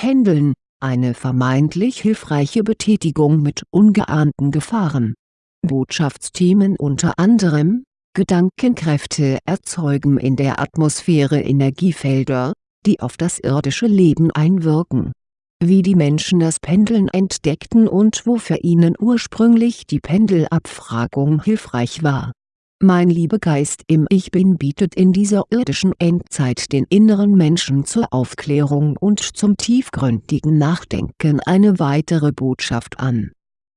Pendeln, eine vermeintlich hilfreiche Betätigung mit ungeahnten Gefahren. Botschaftsthemen unter anderem, Gedankenkräfte erzeugen in der Atmosphäre Energiefelder, die auf das irdische Leben einwirken. Wie die Menschen das Pendeln entdeckten und wofür ihnen ursprünglich die Pendelabfragung hilfreich war mein Liebegeist im Ich Bin bietet in dieser irdischen Endzeit den inneren Menschen zur Aufklärung und zum tiefgründigen Nachdenken eine weitere Botschaft an.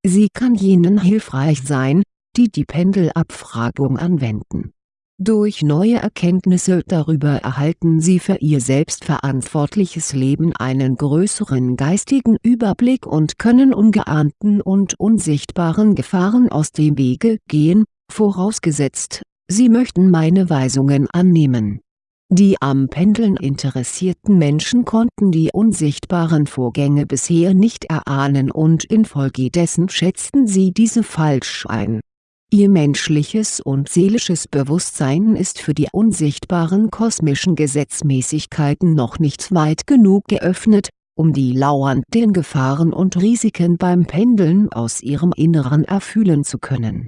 Sie kann jenen hilfreich sein, die die Pendelabfragung anwenden. Durch neue Erkenntnisse darüber erhalten sie für ihr selbstverantwortliches Leben einen größeren geistigen Überblick und können ungeahnten und unsichtbaren Gefahren aus dem Wege gehen vorausgesetzt, Sie möchten meine Weisungen annehmen. Die am Pendeln interessierten Menschen konnten die unsichtbaren Vorgänge bisher nicht erahnen und infolgedessen schätzten sie diese falsch ein. Ihr menschliches und seelisches Bewusstsein ist für die unsichtbaren kosmischen Gesetzmäßigkeiten noch nicht weit genug geöffnet, um die lauernden Gefahren und Risiken beim Pendeln aus ihrem Inneren erfühlen zu können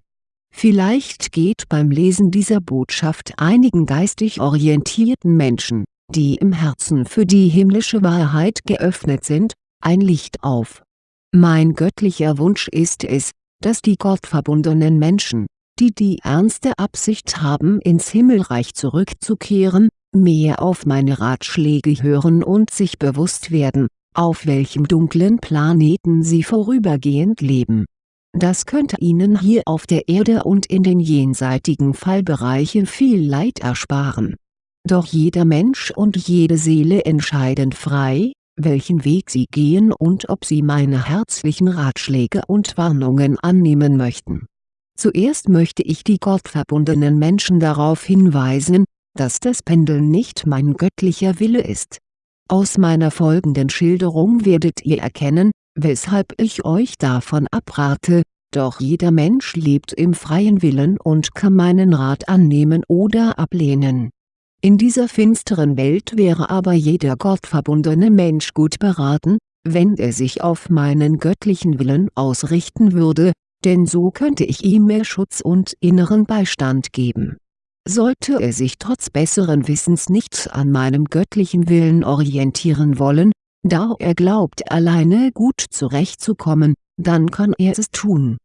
Vielleicht geht beim Lesen dieser Botschaft einigen geistig orientierten Menschen, die im Herzen für die himmlische Wahrheit geöffnet sind, ein Licht auf. Mein göttlicher Wunsch ist es, dass die gottverbundenen Menschen, die die ernste Absicht haben ins Himmelreich zurückzukehren, mehr auf meine Ratschläge hören und sich bewusst werden, auf welchem dunklen Planeten sie vorübergehend leben das könnte Ihnen hier auf der Erde und in den jenseitigen Fallbereichen viel Leid ersparen. Doch jeder Mensch und jede Seele entscheiden frei, welchen Weg sie gehen und ob sie meine herzlichen Ratschläge und Warnungen annehmen möchten. Zuerst möchte ich die gottverbundenen Menschen darauf hinweisen, dass das Pendeln nicht mein göttlicher Wille ist. Aus meiner folgenden Schilderung werdet ihr erkennen, weshalb ich euch davon abrate, doch jeder Mensch lebt im freien Willen und kann meinen Rat annehmen oder ablehnen. In dieser finsteren Welt wäre aber jeder gottverbundene Mensch gut beraten, wenn er sich auf meinen göttlichen Willen ausrichten würde, denn so könnte ich ihm mehr Schutz und inneren Beistand geben. Sollte er sich trotz besseren Wissens nicht an meinem göttlichen Willen orientieren wollen, da er glaubt alleine gut zurechtzukommen, dann kann er es tun.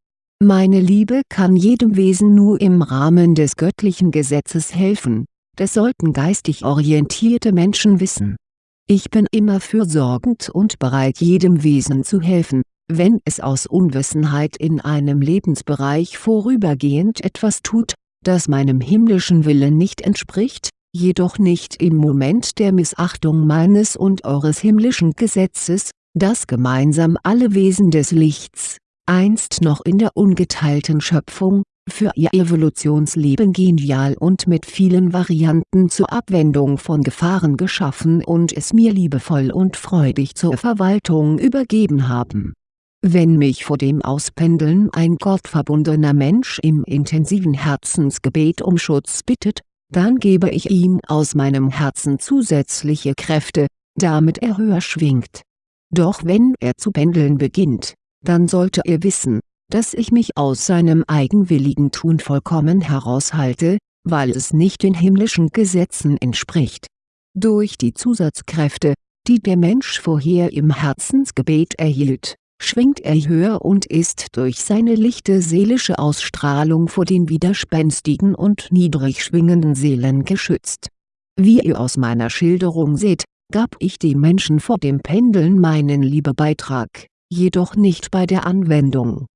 Meine Liebe kann jedem Wesen nur im Rahmen des göttlichen Gesetzes helfen, das sollten geistig orientierte Menschen wissen. Ich bin immer fürsorgend und bereit jedem Wesen zu helfen, wenn es aus Unwissenheit in einem Lebensbereich vorübergehend etwas tut, das meinem himmlischen Willen nicht entspricht, jedoch nicht im Moment der Missachtung meines und eures himmlischen Gesetzes, das gemeinsam alle Wesen des Lichts, einst noch in der ungeteilten Schöpfung, für ihr Evolutionsleben genial und mit vielen Varianten zur Abwendung von Gefahren geschaffen und es mir liebevoll und freudig zur Verwaltung übergeben haben. Wenn mich vor dem Auspendeln ein gottverbundener Mensch im intensiven Herzensgebet um Schutz bittet, dann gebe ich ihm aus meinem Herzen zusätzliche Kräfte, damit er höher schwingt. Doch wenn er zu pendeln beginnt, dann sollte er wissen, dass ich mich aus seinem eigenwilligen Tun vollkommen heraushalte, weil es nicht den himmlischen Gesetzen entspricht. Durch die Zusatzkräfte, die der Mensch vorher im Herzensgebet erhielt, schwingt er höher und ist durch seine lichte seelische Ausstrahlung vor den widerspenstigen und niedrig schwingenden Seelen geschützt. Wie ihr aus meiner Schilderung seht, gab ich dem Menschen vor dem Pendeln meinen Liebebeitrag, jedoch nicht bei der Anwendung.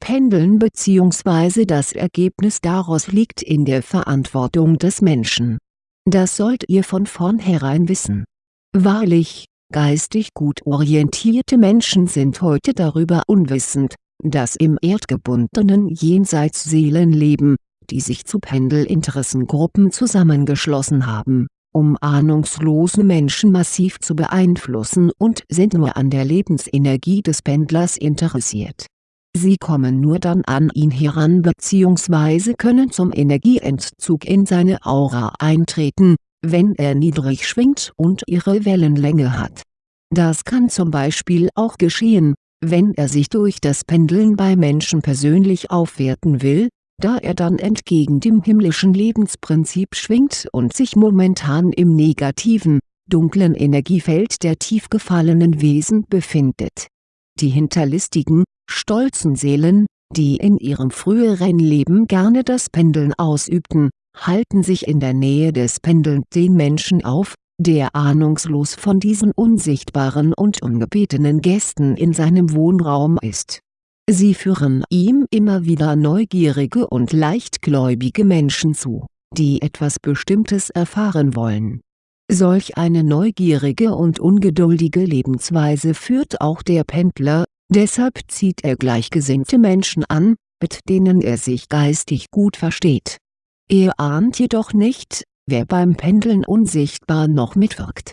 Pendeln bzw. das Ergebnis daraus liegt in der Verantwortung des Menschen. Das sollt ihr von vornherein wissen. Wahrlich, geistig gut orientierte Menschen sind heute darüber unwissend, dass im erdgebundenen Jenseits Seelen leben, die sich zu Pendelinteressengruppen zusammengeschlossen haben um ahnungslose Menschen massiv zu beeinflussen und sind nur an der Lebensenergie des Pendlers interessiert. Sie kommen nur dann an ihn heran bzw. können zum Energieentzug in seine Aura eintreten, wenn er niedrig schwingt und ihre Wellenlänge hat. Das kann zum Beispiel auch geschehen, wenn er sich durch das Pendeln bei Menschen persönlich aufwerten will, da er dann entgegen dem himmlischen Lebensprinzip schwingt und sich momentan im negativen, dunklen Energiefeld der tief gefallenen Wesen befindet. Die hinterlistigen, stolzen Seelen, die in ihrem früheren Leben gerne das Pendeln ausübten, halten sich in der Nähe des pendelnden Menschen auf, der ahnungslos von diesen unsichtbaren und ungebetenen Gästen in seinem Wohnraum ist. Sie führen ihm immer wieder neugierige und leichtgläubige Menschen zu, die etwas Bestimmtes erfahren wollen. Solch eine neugierige und ungeduldige Lebensweise führt auch der Pendler, deshalb zieht er gleichgesinnte Menschen an, mit denen er sich geistig gut versteht. Er ahnt jedoch nicht, wer beim Pendeln unsichtbar noch mitwirkt.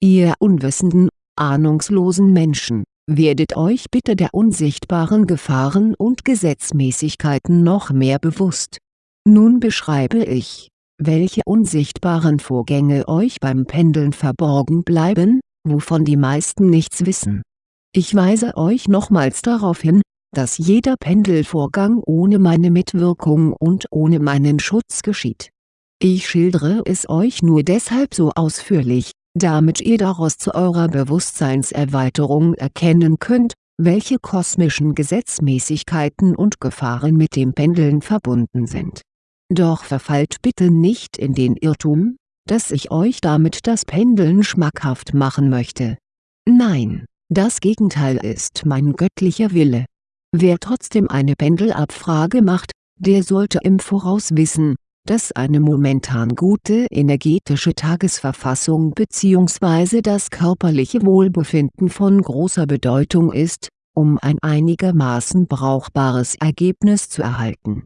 Ihr unwissenden, ahnungslosen Menschen, werdet euch bitte der unsichtbaren Gefahren und Gesetzmäßigkeiten noch mehr bewusst. Nun beschreibe ich, welche unsichtbaren Vorgänge euch beim Pendeln verborgen bleiben, wovon die meisten nichts wissen. Ich weise euch nochmals darauf hin, dass jeder Pendelvorgang ohne meine Mitwirkung und ohne meinen Schutz geschieht ich schildere es euch nur deshalb so ausführlich, damit ihr daraus zu eurer Bewusstseinserweiterung erkennen könnt, welche kosmischen Gesetzmäßigkeiten und Gefahren mit dem Pendeln verbunden sind. Doch verfallt bitte nicht in den Irrtum, dass ich euch damit das Pendeln schmackhaft machen möchte. Nein, das Gegenteil ist mein göttlicher Wille. Wer trotzdem eine Pendelabfrage macht, der sollte im Voraus wissen, dass eine momentan gute energetische Tagesverfassung bzw. das körperliche Wohlbefinden von großer Bedeutung ist, um ein einigermaßen brauchbares Ergebnis zu erhalten.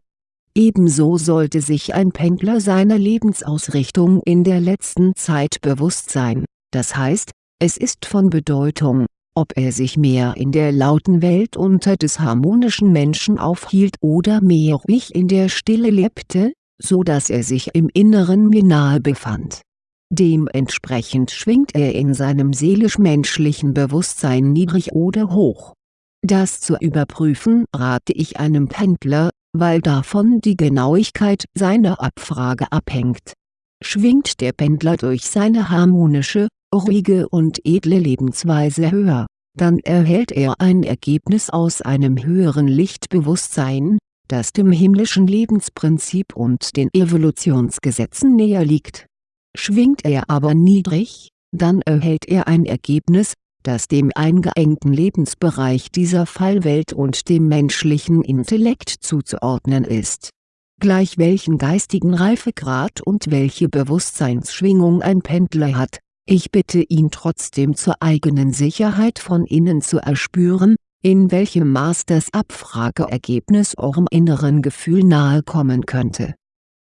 Ebenso sollte sich ein Pendler seiner Lebensausrichtung in der letzten Zeit bewusst sein, das heißt, es ist von Bedeutung, ob er sich mehr in der lauten Welt unter des harmonischen Menschen aufhielt oder mehr ruhig in der Stille lebte, so dass er sich im Inneren mir nahe befand. Dementsprechend schwingt er in seinem seelisch-menschlichen Bewusstsein niedrig oder hoch. Das zu überprüfen rate ich einem Pendler, weil davon die Genauigkeit seiner Abfrage abhängt. Schwingt der Pendler durch seine harmonische, ruhige und edle Lebensweise höher, dann erhält er ein Ergebnis aus einem höheren Lichtbewusstsein, das dem himmlischen Lebensprinzip und den Evolutionsgesetzen näher liegt. Schwingt er aber niedrig, dann erhält er ein Ergebnis, das dem eingeengten Lebensbereich dieser Fallwelt und dem menschlichen Intellekt zuzuordnen ist. Gleich welchen geistigen Reifegrad und welche Bewusstseinsschwingung ein Pendler hat, ich bitte ihn trotzdem zur eigenen Sicherheit von innen zu erspüren, in welchem Maß das Abfrageergebnis eurem inneren Gefühl nahe kommen könnte.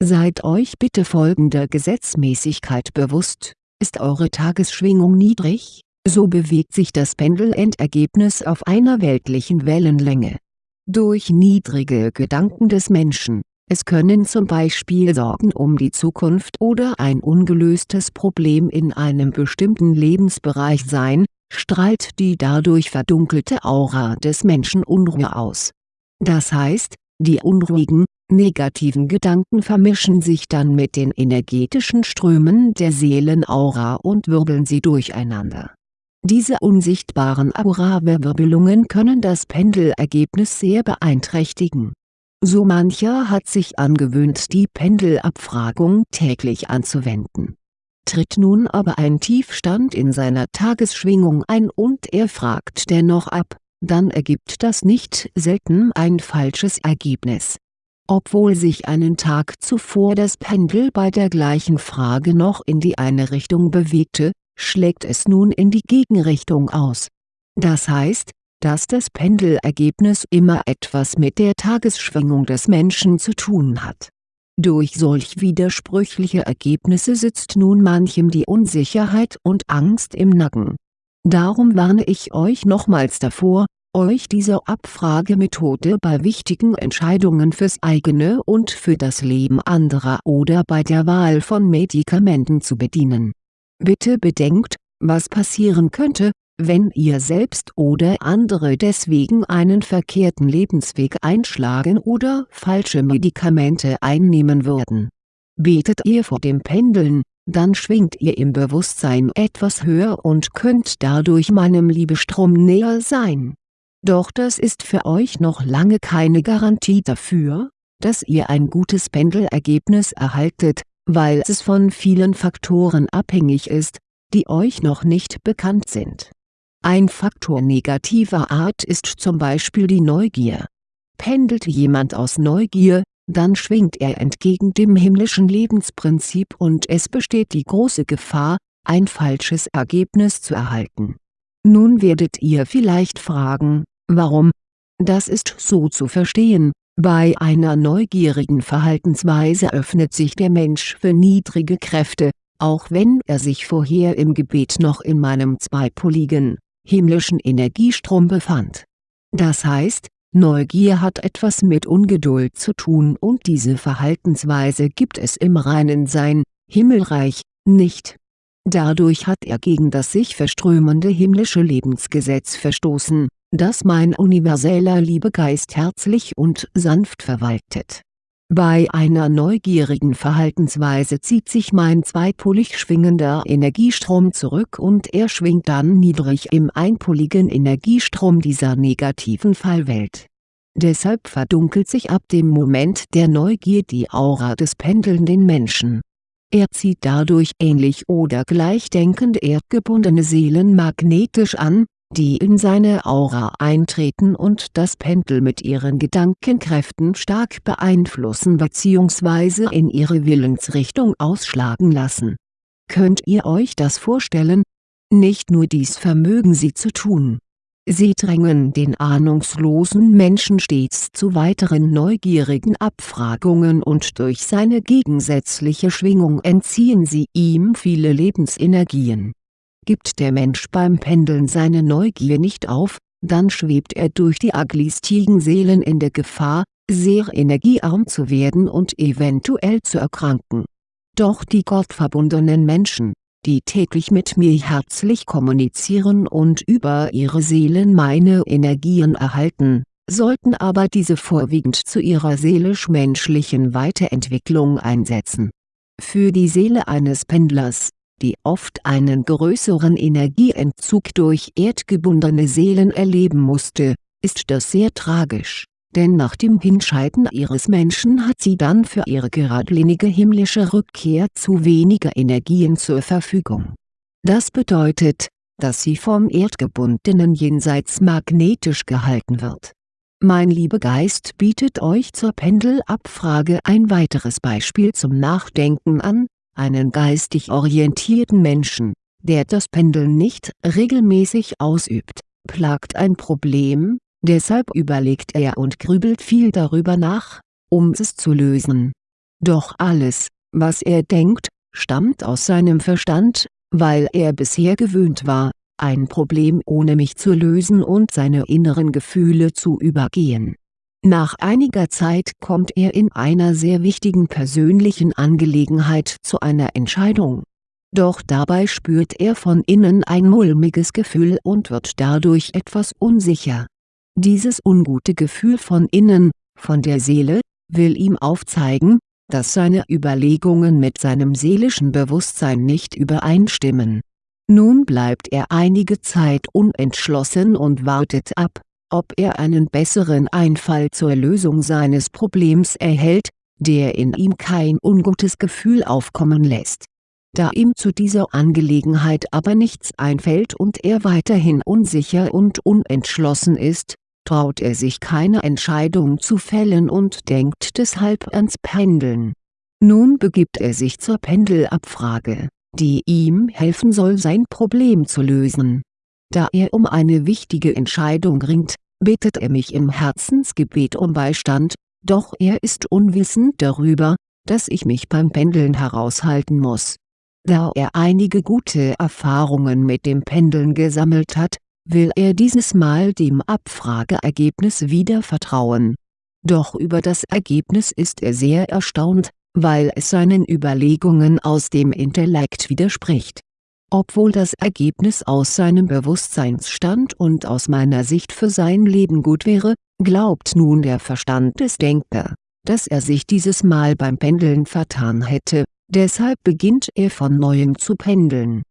Seid euch bitte folgender Gesetzmäßigkeit bewusst, ist eure Tagesschwingung niedrig, so bewegt sich das Pendelendergebnis auf einer weltlichen Wellenlänge. Durch niedrige Gedanken des Menschen, es können zum Beispiel Sorgen um die Zukunft oder ein ungelöstes Problem in einem bestimmten Lebensbereich sein, strahlt die dadurch verdunkelte Aura des Menschen Unruhe aus. Das heißt, die unruhigen, negativen Gedanken vermischen sich dann mit den energetischen Strömen der Seelenaura und wirbeln sie durcheinander. Diese unsichtbaren Aura-Wirbelungen können das Pendelergebnis sehr beeinträchtigen. So mancher hat sich angewöhnt die Pendelabfragung täglich anzuwenden Tritt nun aber ein Tiefstand in seiner Tagesschwingung ein und er fragt dennoch ab, dann ergibt das nicht selten ein falsches Ergebnis. Obwohl sich einen Tag zuvor das Pendel bei der gleichen Frage noch in die eine Richtung bewegte, schlägt es nun in die Gegenrichtung aus. Das heißt, dass das Pendelergebnis immer etwas mit der Tagesschwingung des Menschen zu tun hat durch solch widersprüchliche Ergebnisse sitzt nun manchem die Unsicherheit und Angst im Nacken. Darum warne ich euch nochmals davor, euch dieser Abfragemethode bei wichtigen Entscheidungen fürs eigene und für das Leben anderer oder bei der Wahl von Medikamenten zu bedienen. Bitte bedenkt, was passieren könnte, Wenn ihr selbst oder andere deswegen einen verkehrten Lebensweg einschlagen oder falsche Medikamente einnehmen würden. Betet ihr vor dem Pendeln, dann schwingt ihr im Bewusstsein etwas höher und könnt dadurch meinem Liebestrom näher sein. Doch das ist für euch noch lange keine Garantie dafür, dass ihr ein gutes Pendelergebnis erhaltet, weil es von vielen Faktoren abhängig ist, die euch noch nicht bekannt sind. Ein Faktor negativer Art ist zum Beispiel die Neugier. Pendelt jemand aus Neugier, dann schwingt er entgegen dem himmlischen Lebensprinzip und es besteht die große Gefahr, ein falsches Ergebnis zu erhalten. Nun werdet ihr vielleicht fragen, warum? Das ist so zu verstehen, bei einer neugierigen Verhaltensweise öffnet sich der Mensch für niedrige Kräfte, auch wenn er sich vorher im Gebet noch in meinem zweipoligen, himmlischen Energiestrom befand. Das heißt, Neugier hat etwas mit Ungeduld zu tun und diese Verhaltensweise gibt es im reinen Sein, Himmelreich, nicht. Dadurch hat er gegen das sich verströmende himmlische Lebensgesetz verstoßen, das mein universeller Liebegeist herzlich und sanft verwaltet. Bei einer neugierigen Verhaltensweise zieht sich mein zweipolig schwingender Energiestrom zurück und er schwingt dann niedrig im einpoligen Energiestrom dieser negativen Fallwelt. Deshalb verdunkelt sich ab dem Moment der Neugier die Aura des pendelnden Menschen. Er zieht dadurch ähnlich oder gleichdenkend erdgebundene Seelen magnetisch an, die in seine Aura eintreten und das Pendel mit ihren Gedankenkräften stark beeinflussen bzw. in ihre Willensrichtung ausschlagen lassen. Könnt ihr euch das vorstellen? Nicht nur dies vermögen sie zu tun. Sie drängen den ahnungslosen Menschen stets zu weiteren neugierigen Abfragungen und durch seine gegensätzliche Schwingung entziehen sie ihm viele Lebensenergien Gibt der Mensch beim Pendeln seine Neugier nicht auf, dann schwebt er durch die agglistigen Seelen in der Gefahr, sehr energiearm zu werden und eventuell zu erkranken. Doch die gottverbundenen Menschen, die täglich mit mir herzlich kommunizieren und über ihre Seelen meine Energien erhalten, sollten aber diese vorwiegend zu ihrer seelisch-menschlichen Weiterentwicklung einsetzen. Für die Seele eines Pendlers, die oft einen größeren Energieentzug durch erdgebundene Seelen erleben musste, ist das sehr tragisch, denn nach dem Hinscheiden ihres Menschen hat sie dann für ihre geradlinige himmlische Rückkehr zu weniger Energien zur Verfügung. Das bedeutet, dass sie vom erdgebundenen Jenseits magnetisch gehalten wird. Mein Liebegeist bietet euch zur Pendelabfrage ein weiteres Beispiel zum Nachdenken an, einen geistig orientierten Menschen, der das Pendeln nicht regelmäßig ausübt, plagt ein Problem, deshalb überlegt er und grübelt viel darüber nach, um es zu lösen. Doch alles, was er denkt, stammt aus seinem Verstand, weil er bisher gewöhnt war, ein Problem ohne mich zu lösen und seine inneren Gefühle zu übergehen nach einiger Zeit kommt er in einer sehr wichtigen persönlichen Angelegenheit zu einer Entscheidung. Doch dabei spürt er von innen ein mulmiges Gefühl und wird dadurch etwas unsicher. Dieses ungute Gefühl von innen, von der Seele, will ihm aufzeigen, dass seine Überlegungen mit seinem seelischen Bewusstsein nicht übereinstimmen. Nun bleibt er einige Zeit unentschlossen und wartet ab ob er einen besseren Einfall zur Lösung seines Problems erhält, der in ihm kein ungutes Gefühl aufkommen lässt. Da ihm zu dieser Angelegenheit aber nichts einfällt und er weiterhin unsicher und unentschlossen ist, traut er sich keine Entscheidung zu fällen und denkt deshalb ans Pendeln. Nun begibt er sich zur Pendelabfrage, die ihm helfen soll sein Problem zu lösen. Da er um eine wichtige Entscheidung ringt, bittet er mich im Herzensgebet um Beistand, doch er ist unwissend darüber, dass ich mich beim Pendeln heraushalten muss. Da er einige gute Erfahrungen mit dem Pendeln gesammelt hat, will er dieses Mal dem Abfrageergebnis wieder vertrauen. Doch über das Ergebnis ist er sehr erstaunt, weil es seinen Überlegungen aus dem Intellekt widerspricht Obwohl das Ergebnis aus seinem Bewusstseinsstand und aus meiner Sicht für sein Leben gut wäre, glaubt nun der Verstand des Denker, dass er sich dieses Mal beim Pendeln vertan hätte, deshalb beginnt er von Neuem zu pendeln.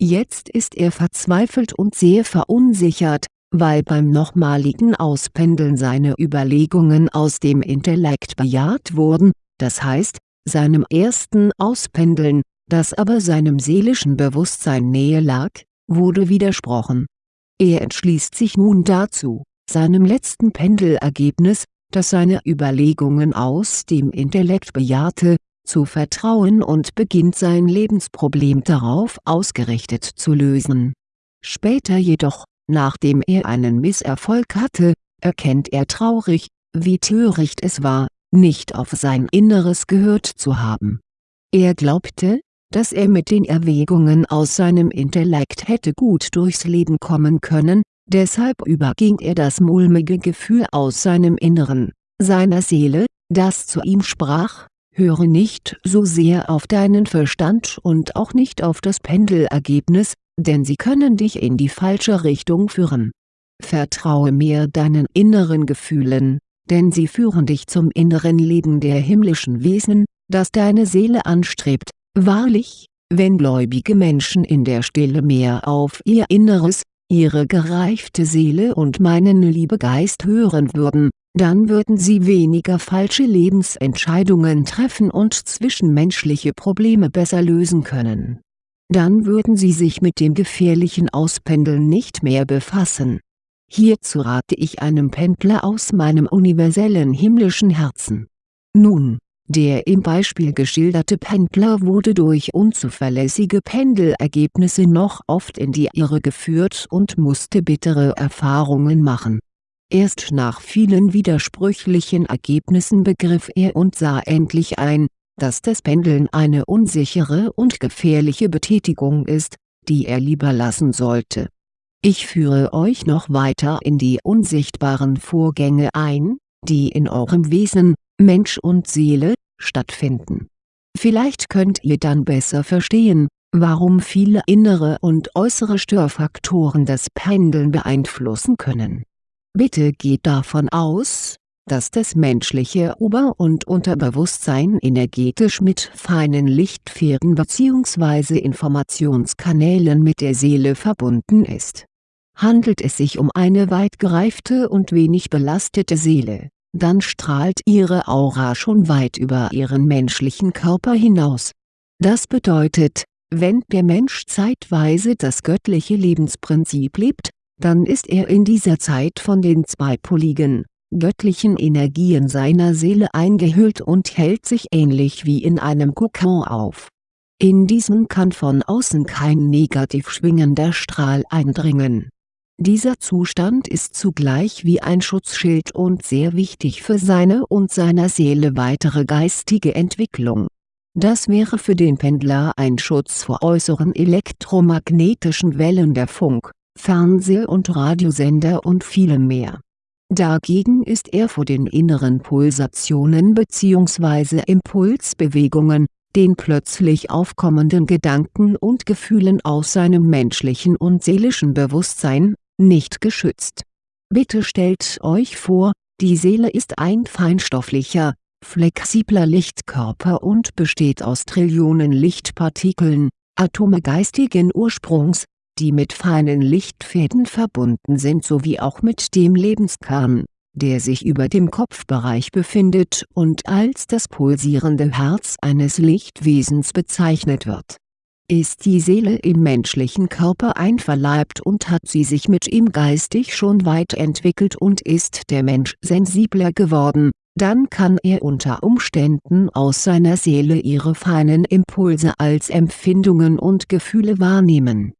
Jetzt ist er verzweifelt und sehr verunsichert, weil beim nochmaligen Auspendeln seine Überlegungen aus dem Intellekt bejaht wurden, das heißt, seinem ersten Auspendeln das aber seinem seelischen Bewusstsein nähe lag, wurde widersprochen. Er entschließt sich nun dazu, seinem letzten Pendelergebnis, das seine Überlegungen aus dem Intellekt bejahte, zu vertrauen und beginnt sein Lebensproblem darauf ausgerichtet zu lösen. Später jedoch, nachdem er einen Misserfolg hatte, erkennt er traurig, wie töricht es war, nicht auf sein Inneres gehört zu haben. Er glaubte, dass er mit den Erwägungen aus seinem Intellekt hätte gut durchs Leben kommen können, deshalb überging er das mulmige Gefühl aus seinem Inneren, seiner Seele, das zu ihm sprach, höre nicht so sehr auf deinen Verstand und auch nicht auf das Pendelergebnis, denn sie können dich in die falsche Richtung führen. Vertraue mehr deinen inneren Gefühlen, denn sie führen dich zum inneren Leben der himmlischen Wesen, das deine Seele anstrebt Wahrlich, wenn gläubige Menschen in der Stille mehr auf ihr Inneres, ihre gereifte Seele und meinen Liebegeist hören würden, dann würden sie weniger falsche Lebensentscheidungen treffen und zwischenmenschliche Probleme besser lösen können. Dann würden sie sich mit dem gefährlichen Auspendeln nicht mehr befassen. Hierzu rate ich einem Pendler aus meinem universellen himmlischen Herzen. Nun, der im Beispiel geschilderte Pendler wurde durch unzuverlässige Pendelergebnisse noch oft in die Irre geführt und musste bittere Erfahrungen machen. Erst nach vielen widersprüchlichen Ergebnissen begriff er und sah endlich ein, dass das Pendeln eine unsichere und gefährliche Betätigung ist, die er lieber lassen sollte. Ich führe euch noch weiter in die unsichtbaren Vorgänge ein, die in eurem Wesen, Mensch und Seele, stattfinden. Vielleicht könnt ihr dann besser verstehen, warum viele innere und äußere Störfaktoren das Pendeln beeinflussen können. Bitte geht davon aus, dass das menschliche Ober- und Unterbewusstsein energetisch mit feinen Lichtfäden bzw. Informationskanälen mit der Seele verbunden ist. Handelt es sich um eine weit gereifte und wenig belastete Seele dann strahlt ihre Aura schon weit über ihren menschlichen Körper hinaus. Das bedeutet, wenn der Mensch zeitweise das göttliche Lebensprinzip lebt, dann ist er in dieser Zeit von den zweipoligen, göttlichen Energien seiner Seele eingehüllt und hält sich ähnlich wie in einem Kokon auf. In diesen kann von außen kein negativ schwingender Strahl eindringen dieser Zustand ist zugleich wie ein Schutzschild und sehr wichtig für seine und seiner Seele weitere geistige Entwicklung. Das wäre für den Pendler ein Schutz vor äußeren elektromagnetischen Wellen der Funk, Fernseh- und Radiosender und vielem mehr. Dagegen ist er vor den inneren Pulsationen bzw. Impulsbewegungen, den plötzlich aufkommenden Gedanken und Gefühlen aus seinem menschlichen und seelischen Bewusstsein, nicht geschützt. Bitte stellt euch vor, die Seele ist ein feinstofflicher, flexibler Lichtkörper und besteht aus Trillionen Lichtpartikeln, Atome geistigen Ursprungs, die mit feinen Lichtfäden verbunden sind sowie auch mit dem Lebenskern, der sich über dem Kopfbereich befindet und als das pulsierende Herz eines Lichtwesens bezeichnet wird ist die Seele im menschlichen Körper einverleibt und hat sie sich mit ihm geistig schon weit entwickelt und ist der Mensch sensibler geworden, dann kann er unter Umständen aus seiner Seele ihre feinen Impulse als Empfindungen und Gefühle wahrnehmen.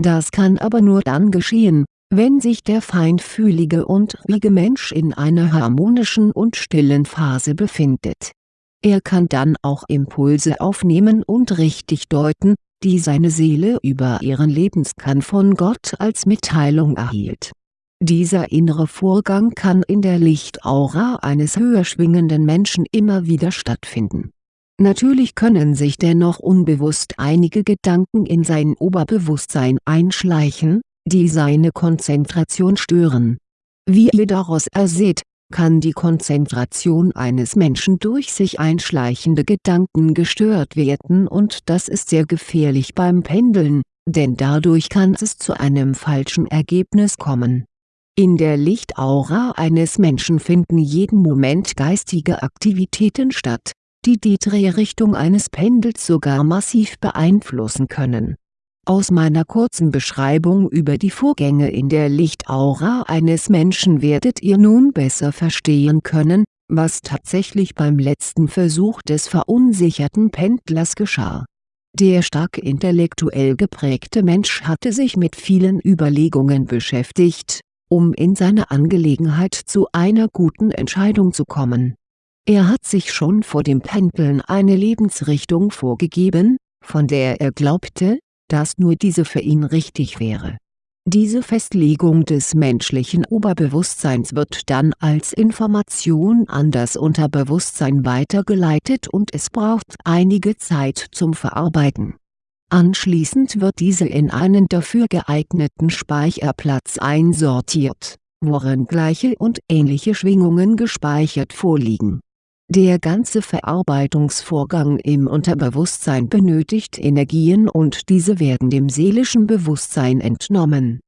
Das kann aber nur dann geschehen, wenn sich der feinfühlige und ruhige Mensch in einer harmonischen und stillen Phase befindet. Er kann dann auch Impulse aufnehmen und richtig deuten, die seine Seele über ihren Lebenskern von Gott als Mitteilung erhielt. Dieser innere Vorgang kann in der Lichtaura eines höher schwingenden Menschen immer wieder stattfinden. Natürlich können sich dennoch unbewusst einige Gedanken in sein Oberbewusstsein einschleichen, die seine Konzentration stören. Wie ihr daraus erseht, kann die Konzentration eines Menschen durch sich einschleichende Gedanken gestört werden und das ist sehr gefährlich beim Pendeln, denn dadurch kann es zu einem falschen Ergebnis kommen. In der Lichtaura eines Menschen finden jeden Moment geistige Aktivitäten statt, die die Drehrichtung eines Pendels sogar massiv beeinflussen können. Aus meiner kurzen Beschreibung über die Vorgänge in der Lichtaura eines Menschen werdet ihr nun besser verstehen können, was tatsächlich beim letzten Versuch des verunsicherten Pendlers geschah. Der stark intellektuell geprägte Mensch hatte sich mit vielen Überlegungen beschäftigt, um in seiner Angelegenheit zu einer guten Entscheidung zu kommen er hat sich schon vor dem Pendeln eine Lebensrichtung vorgegeben, von der er glaubte, dass nur diese für ihn richtig wäre. Diese Festlegung des menschlichen Oberbewusstseins wird dann als Information an das Unterbewusstsein weitergeleitet und es braucht einige Zeit zum Verarbeiten. Anschließend wird diese in einen dafür geeigneten Speicherplatz einsortiert, worin gleiche und ähnliche Schwingungen gespeichert vorliegen der ganze Verarbeitungsvorgang im Unterbewusstsein benötigt Energien und diese werden dem seelischen Bewusstsein entnommen.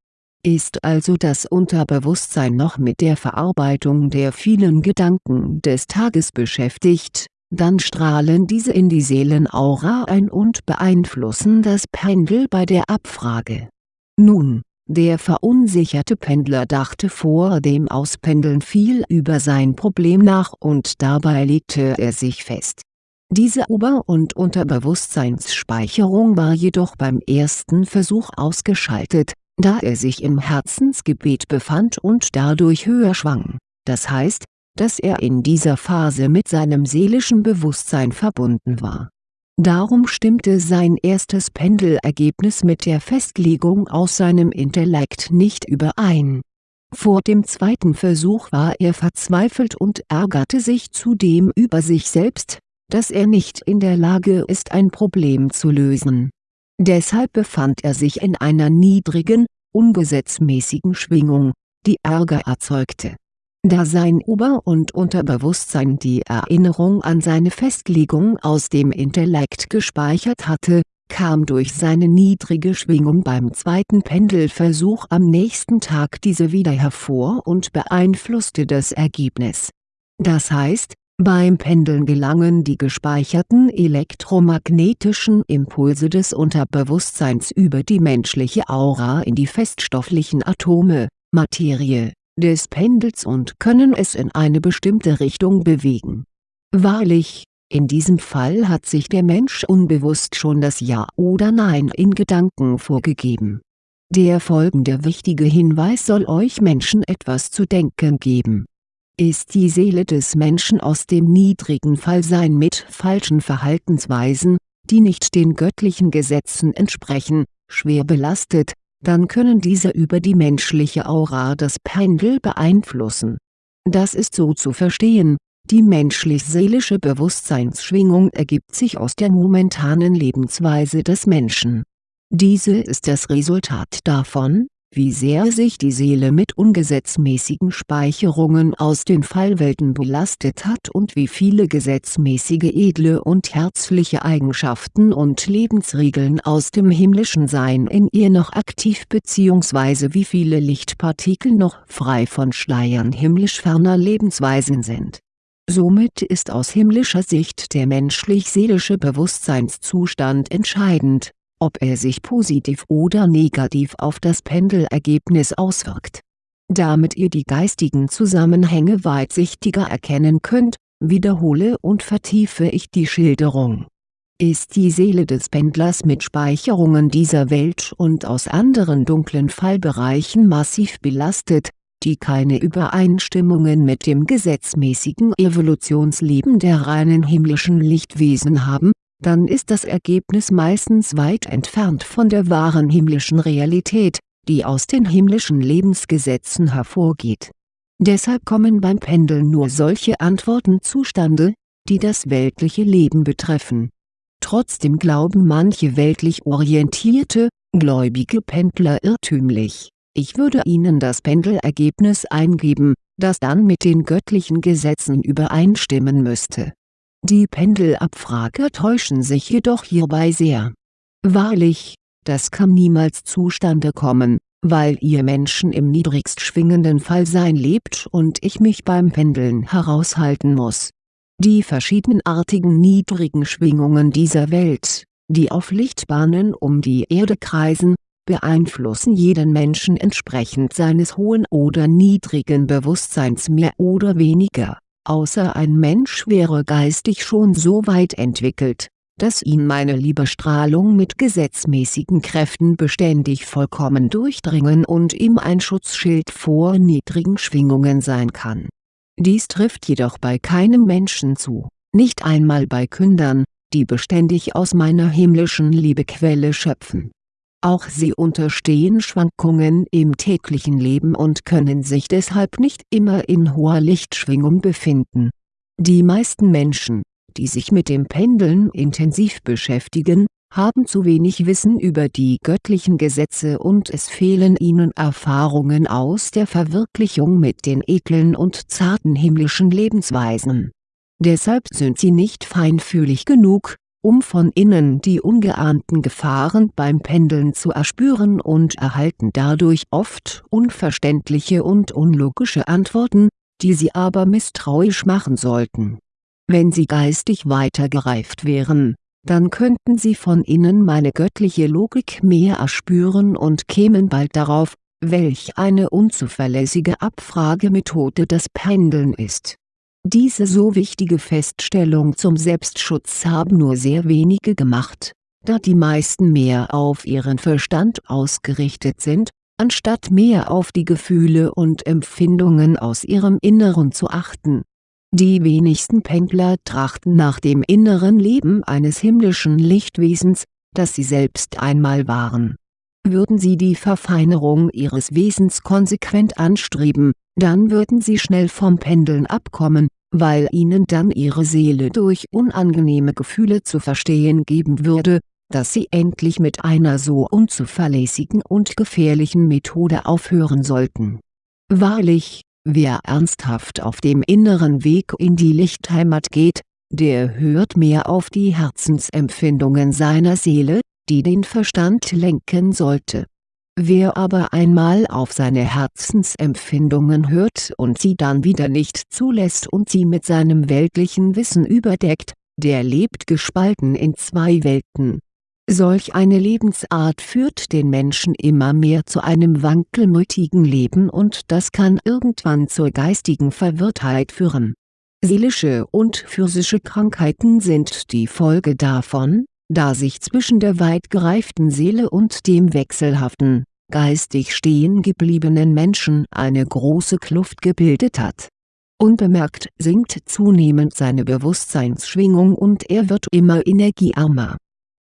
Ist also das Unterbewusstsein noch mit der Verarbeitung der vielen Gedanken des Tages beschäftigt, dann strahlen diese in die Seelenaura ein und beeinflussen das Pendel bei der Abfrage. Nun der verunsicherte Pendler dachte vor dem Auspendeln viel über sein Problem nach und dabei legte er sich fest. Diese Ober- und Unterbewusstseinsspeicherung war jedoch beim ersten Versuch ausgeschaltet, da er sich im Herzensgebet befand und dadurch höher schwang, das heißt, dass er in dieser Phase mit seinem seelischen Bewusstsein verbunden war Darum stimmte sein erstes Pendelergebnis mit der Festlegung aus seinem Intellekt nicht überein. Vor dem zweiten Versuch war er verzweifelt und ärgerte sich zudem über sich selbst, dass er nicht in der Lage ist ein Problem zu lösen. Deshalb befand er sich in einer niedrigen, ungesetzmäßigen Schwingung, die Ärger erzeugte da sein Ober- und Unterbewusstsein die Erinnerung an seine Festlegung aus dem Intellekt gespeichert hatte, kam durch seine niedrige Schwingung beim zweiten Pendelversuch am nächsten Tag diese wieder hervor und beeinflusste das Ergebnis. Das heißt, beim Pendeln gelangen die gespeicherten elektromagnetischen Impulse des Unterbewusstseins über die menschliche Aura in die feststofflichen Atome, Materie des Pendels und können es in eine bestimmte Richtung bewegen. Wahrlich, in diesem Fall hat sich der Mensch unbewusst schon das Ja oder Nein in Gedanken vorgegeben. Der folgende wichtige Hinweis soll euch Menschen etwas zu denken geben. Ist die Seele des Menschen aus dem niedrigen Fallsein mit falschen Verhaltensweisen, die nicht den göttlichen Gesetzen entsprechen, schwer belastet, dann können diese über die menschliche Aura das Pendel beeinflussen. Das ist so zu verstehen, die menschlich-seelische Bewusstseinsschwingung ergibt sich aus der momentanen Lebensweise des Menschen. Diese ist das Resultat davon, wie sehr sich die Seele mit ungesetzmäßigen Speicherungen aus den Fallwelten belastet hat und wie viele gesetzmäßige edle und herzliche Eigenschaften und Lebensregeln aus dem himmlischen Sein in ihr noch aktiv bzw. wie viele Lichtpartikel noch frei von Schleiern himmlisch ferner Lebensweisen sind. Somit ist aus himmlischer Sicht der menschlich-seelische Bewusstseinszustand entscheidend ob er sich positiv oder negativ auf das Pendelergebnis auswirkt. Damit ihr die geistigen Zusammenhänge weitsichtiger erkennen könnt, wiederhole und vertiefe ich die Schilderung. Ist die Seele des Pendlers mit Speicherungen dieser Welt und aus anderen dunklen Fallbereichen massiv belastet, die keine Übereinstimmungen mit dem gesetzmäßigen Evolutionsleben der reinen himmlischen Lichtwesen haben, dann ist das Ergebnis meistens weit entfernt von der wahren himmlischen Realität, die aus den himmlischen Lebensgesetzen hervorgeht. Deshalb kommen beim Pendeln nur solche Antworten zustande, die das weltliche Leben betreffen. Trotzdem glauben manche weltlich orientierte, gläubige Pendler irrtümlich, ich würde ihnen das Pendelergebnis eingeben, das dann mit den göttlichen Gesetzen übereinstimmen müsste. Die Pendelabfrager täuschen sich jedoch hierbei sehr. Wahrlich, das kann niemals zustande kommen, weil ihr Menschen im niedrigst schwingenden Fallsein lebt und ich mich beim Pendeln heraushalten muss. Die verschiedenartigen niedrigen Schwingungen dieser Welt, die auf Lichtbahnen um die Erde kreisen, beeinflussen jeden Menschen entsprechend seines hohen oder niedrigen Bewusstseins mehr oder weniger, außer ein Mensch wäre geistig schon so weit entwickelt, dass ihn meine Liebestrahlung mit gesetzmäßigen Kräften beständig vollkommen durchdringen und ihm ein Schutzschild vor niedrigen Schwingungen sein kann. Dies trifft jedoch bei keinem Menschen zu, nicht einmal bei Kündern, die beständig aus meiner himmlischen Liebequelle schöpfen. Auch sie unterstehen Schwankungen im täglichen Leben und können sich deshalb nicht immer in hoher Lichtschwingung befinden. Die meisten Menschen, die sich mit dem Pendeln intensiv beschäftigen, haben zu wenig Wissen über die göttlichen Gesetze und es fehlen ihnen Erfahrungen aus der Verwirklichung mit den edlen und zarten himmlischen Lebensweisen. Deshalb sind sie nicht feinfühlig genug, um von innen die ungeahnten Gefahren beim Pendeln zu erspüren und erhalten dadurch oft unverständliche und unlogische Antworten, die sie aber misstrauisch machen sollten wenn sie geistig weiter gereift wären, dann könnten sie von innen meine göttliche Logik mehr erspüren und kämen bald darauf, welch eine unzuverlässige Abfragemethode das Pendeln ist. Diese so wichtige Feststellung zum Selbstschutz haben nur sehr wenige gemacht, da die meisten mehr auf ihren Verstand ausgerichtet sind, anstatt mehr auf die Gefühle und Empfindungen aus ihrem Inneren zu achten die wenigsten Pendler trachten nach dem inneren Leben eines himmlischen Lichtwesens, das sie selbst einmal waren. Würden sie die Verfeinerung ihres Wesens konsequent anstreben, dann würden sie schnell vom Pendeln abkommen, weil ihnen dann ihre Seele durch unangenehme Gefühle zu verstehen geben würde, dass sie endlich mit einer so unzuverlässigen und gefährlichen Methode aufhören sollten. Wahrlich, Wer ernsthaft auf dem inneren Weg in die Lichtheimat geht, der hört mehr auf die Herzensempfindungen seiner Seele, die den Verstand lenken sollte. Wer aber einmal auf seine Herzensempfindungen hört und sie dann wieder nicht zulässt und sie mit seinem weltlichen Wissen überdeckt, der lebt gespalten in zwei Welten Solch eine Lebensart führt den Menschen immer mehr zu einem wankelmütigen Leben und das kann irgendwann zur geistigen Verwirrtheit führen. Seelische und physische Krankheiten sind die Folge davon, da sich zwischen der weit gereiften Seele und dem wechselhaften, geistig stehen gebliebenen Menschen eine große Kluft gebildet hat. Unbemerkt sinkt zunehmend seine Bewusstseinsschwingung und er wird immer energiearmer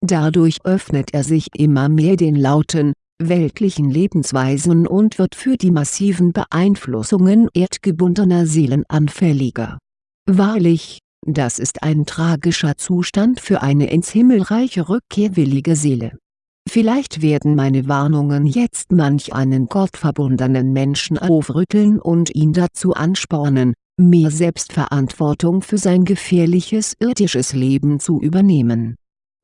Dadurch öffnet er sich immer mehr den lauten, weltlichen Lebensweisen und wird für die massiven Beeinflussungen erdgebundener Seelen anfälliger. Wahrlich, das ist ein tragischer Zustand für eine ins Himmelreich rückkehrwillige Seele. Vielleicht werden meine Warnungen jetzt manch einen gottverbundenen Menschen aufrütteln und ihn dazu anspornen, mehr Selbstverantwortung für sein gefährliches irdisches Leben zu übernehmen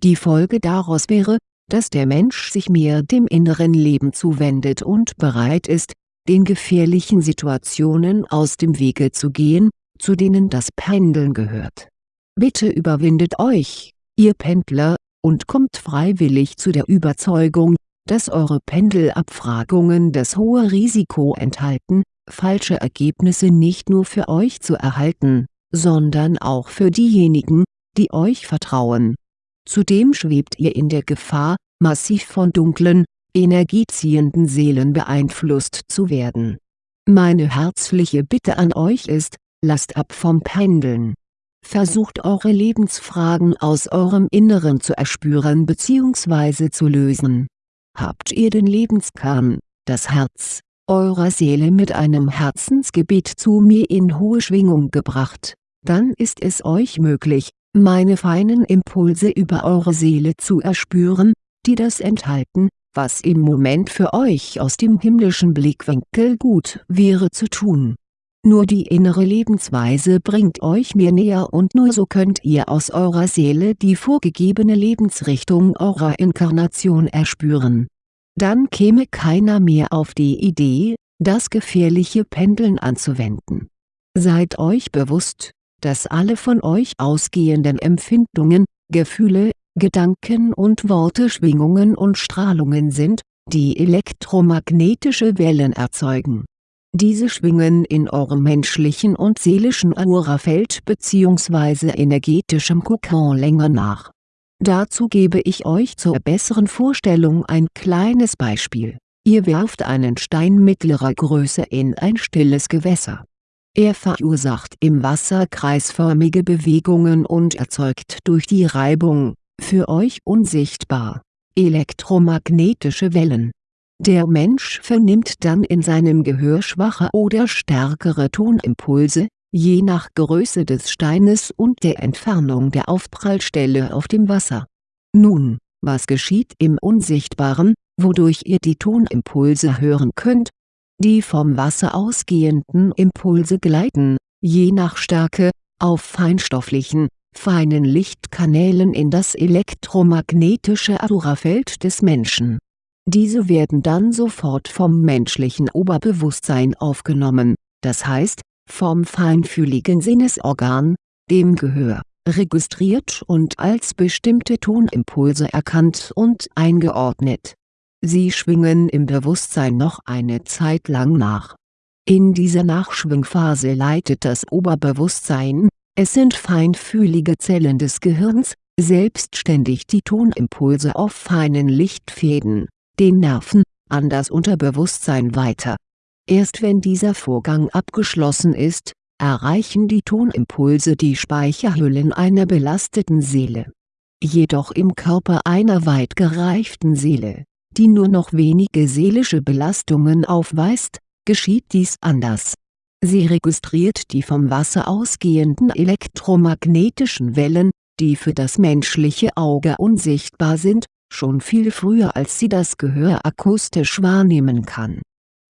die Folge daraus wäre, dass der Mensch sich mehr dem inneren Leben zuwendet und bereit ist, den gefährlichen Situationen aus dem Wege zu gehen, zu denen das Pendeln gehört. Bitte überwindet euch, ihr Pendler, und kommt freiwillig zu der Überzeugung, dass eure Pendelabfragungen das hohe Risiko enthalten, falsche Ergebnisse nicht nur für euch zu erhalten, sondern auch für diejenigen, die euch vertrauen Zudem schwebt ihr in der Gefahr, massiv von dunklen, energieziehenden Seelen beeinflusst zu werden. Meine herzliche Bitte an euch ist, lasst ab vom Pendeln. Versucht eure Lebensfragen aus eurem Inneren zu erspüren bzw. zu lösen. Habt ihr den Lebenskern, das Herz, eurer Seele mit einem Herzensgebet zu mir in hohe Schwingung gebracht, dann ist es euch möglich, meine feinen Impulse über eure Seele zu erspüren, die das enthalten, was im Moment für euch aus dem himmlischen Blickwinkel gut wäre zu tun. Nur die innere Lebensweise bringt euch mir näher und nur so könnt ihr aus eurer Seele die vorgegebene Lebensrichtung eurer Inkarnation erspüren. Dann käme keiner mehr auf die Idee, das gefährliche Pendeln anzuwenden. Seid euch bewusst, dass alle von euch ausgehenden Empfindungen, Gefühle, Gedanken und Worte Schwingungen und Strahlungen sind, die elektromagnetische Wellen erzeugen. Diese schwingen in eurem menschlichen und seelischen Aurafeld bzw. energetischem Kokon länger nach. Dazu gebe ich euch zur besseren Vorstellung ein kleines Beispiel. Ihr werft einen Stein mittlerer Größe in ein stilles Gewässer er verursacht im Wasser kreisförmige Bewegungen und erzeugt durch die Reibung, für euch unsichtbar, elektromagnetische Wellen. Der Mensch vernimmt dann in seinem Gehör schwache oder stärkere Tonimpulse, je nach Größe des Steines und der Entfernung der Aufprallstelle auf dem Wasser. Nun, was geschieht im Unsichtbaren, wodurch ihr die Tonimpulse hören könnt, die vom Wasser ausgehenden Impulse gleiten, je nach Stärke, auf feinstofflichen, feinen Lichtkanälen in das elektromagnetische Aurafeld des Menschen. Diese werden dann sofort vom menschlichen Oberbewusstsein aufgenommen, das heißt, vom feinfühligen Sinnesorgan, dem Gehör, registriert und als bestimmte Tonimpulse erkannt und eingeordnet Sie schwingen im Bewusstsein noch eine Zeit lang nach. In dieser Nachschwingphase leitet das Oberbewusstsein, es sind feinfühlige Zellen des Gehirns, selbstständig die Tonimpulse auf feinen Lichtfäden, den Nerven, an das Unterbewusstsein weiter. Erst wenn dieser Vorgang abgeschlossen ist, erreichen die Tonimpulse die Speicherhüllen einer belasteten Seele. Jedoch im Körper einer weit gereiften Seele die nur noch wenige seelische Belastungen aufweist, geschieht dies anders. Sie registriert die vom Wasser ausgehenden elektromagnetischen Wellen, die für das menschliche Auge unsichtbar sind, schon viel früher als sie das Gehör akustisch wahrnehmen kann.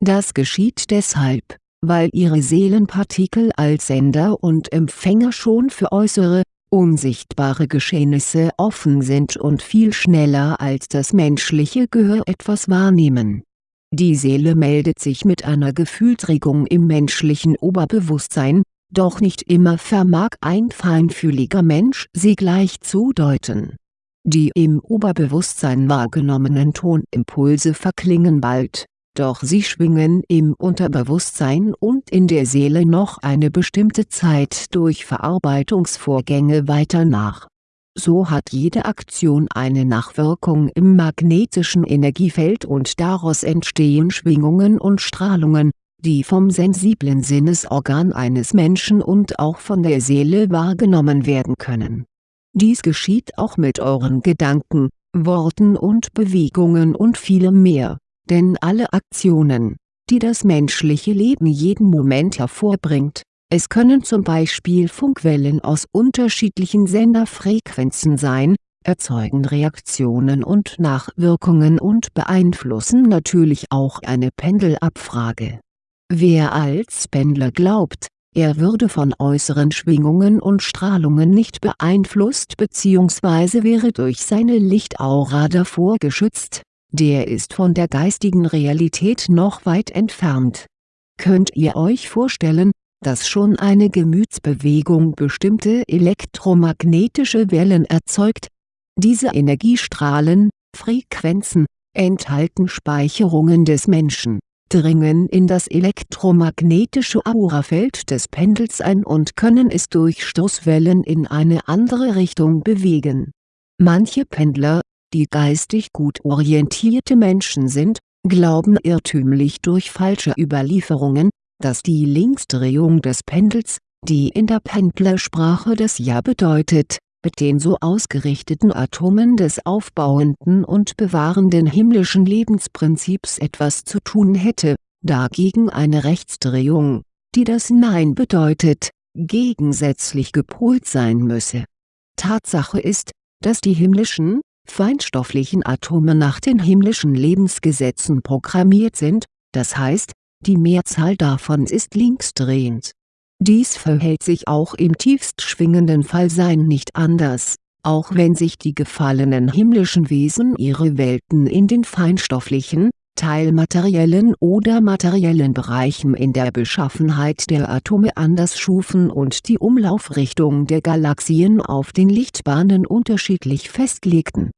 Das geschieht deshalb, weil ihre Seelenpartikel als Sender und Empfänger schon für äußere, unsichtbare Geschehnisse offen sind und viel schneller als das menschliche Gehör etwas wahrnehmen. Die Seele meldet sich mit einer Gefühlsregung im menschlichen Oberbewusstsein, doch nicht immer vermag ein feinfühliger Mensch sie gleich zu deuten. Die im Oberbewusstsein wahrgenommenen Tonimpulse verklingen bald doch sie schwingen im Unterbewusstsein und in der Seele noch eine bestimmte Zeit durch Verarbeitungsvorgänge weiter nach. So hat jede Aktion eine Nachwirkung im magnetischen Energiefeld und daraus entstehen Schwingungen und Strahlungen, die vom sensiblen Sinnesorgan eines Menschen und auch von der Seele wahrgenommen werden können. Dies geschieht auch mit euren Gedanken, Worten und Bewegungen und vielem mehr denn alle Aktionen, die das menschliche Leben jeden Moment hervorbringt, es können zum Beispiel Funkwellen aus unterschiedlichen Senderfrequenzen sein, erzeugen Reaktionen und Nachwirkungen und beeinflussen natürlich auch eine Pendelabfrage. Wer als Pendler glaubt, er würde von äußeren Schwingungen und Strahlungen nicht beeinflusst bzw. wäre durch seine Lichtaura davor geschützt, der ist von der geistigen Realität noch weit entfernt. Könnt ihr euch vorstellen, dass schon eine Gemütsbewegung bestimmte elektromagnetische Wellen erzeugt? Diese Energiestrahlen, Frequenzen, enthalten Speicherungen des Menschen, dringen in das elektromagnetische Aurafeld des Pendels ein und können es durch Stoßwellen in eine andere Richtung bewegen. Manche Pendler, die geistig gut orientierte Menschen sind, glauben irrtümlich durch falsche Überlieferungen, dass die Linksdrehung des Pendels, die in der Pendlersprache das Ja bedeutet, mit den so ausgerichteten Atomen des aufbauenden und bewahrenden himmlischen Lebensprinzips etwas zu tun hätte, dagegen eine Rechtsdrehung, die das Nein bedeutet, gegensätzlich gepolt sein müsse. Tatsache ist, dass die himmlischen, feinstofflichen Atome nach den himmlischen Lebensgesetzen programmiert sind, das heißt, die Mehrzahl davon ist linksdrehend. Dies verhält sich auch im tiefst schwingenden Fallsein nicht anders, auch wenn sich die gefallenen himmlischen Wesen ihre Welten in den feinstofflichen, teilmateriellen oder materiellen Bereichen in der Beschaffenheit der Atome anders schufen und die Umlaufrichtung der Galaxien auf den Lichtbahnen unterschiedlich festlegten.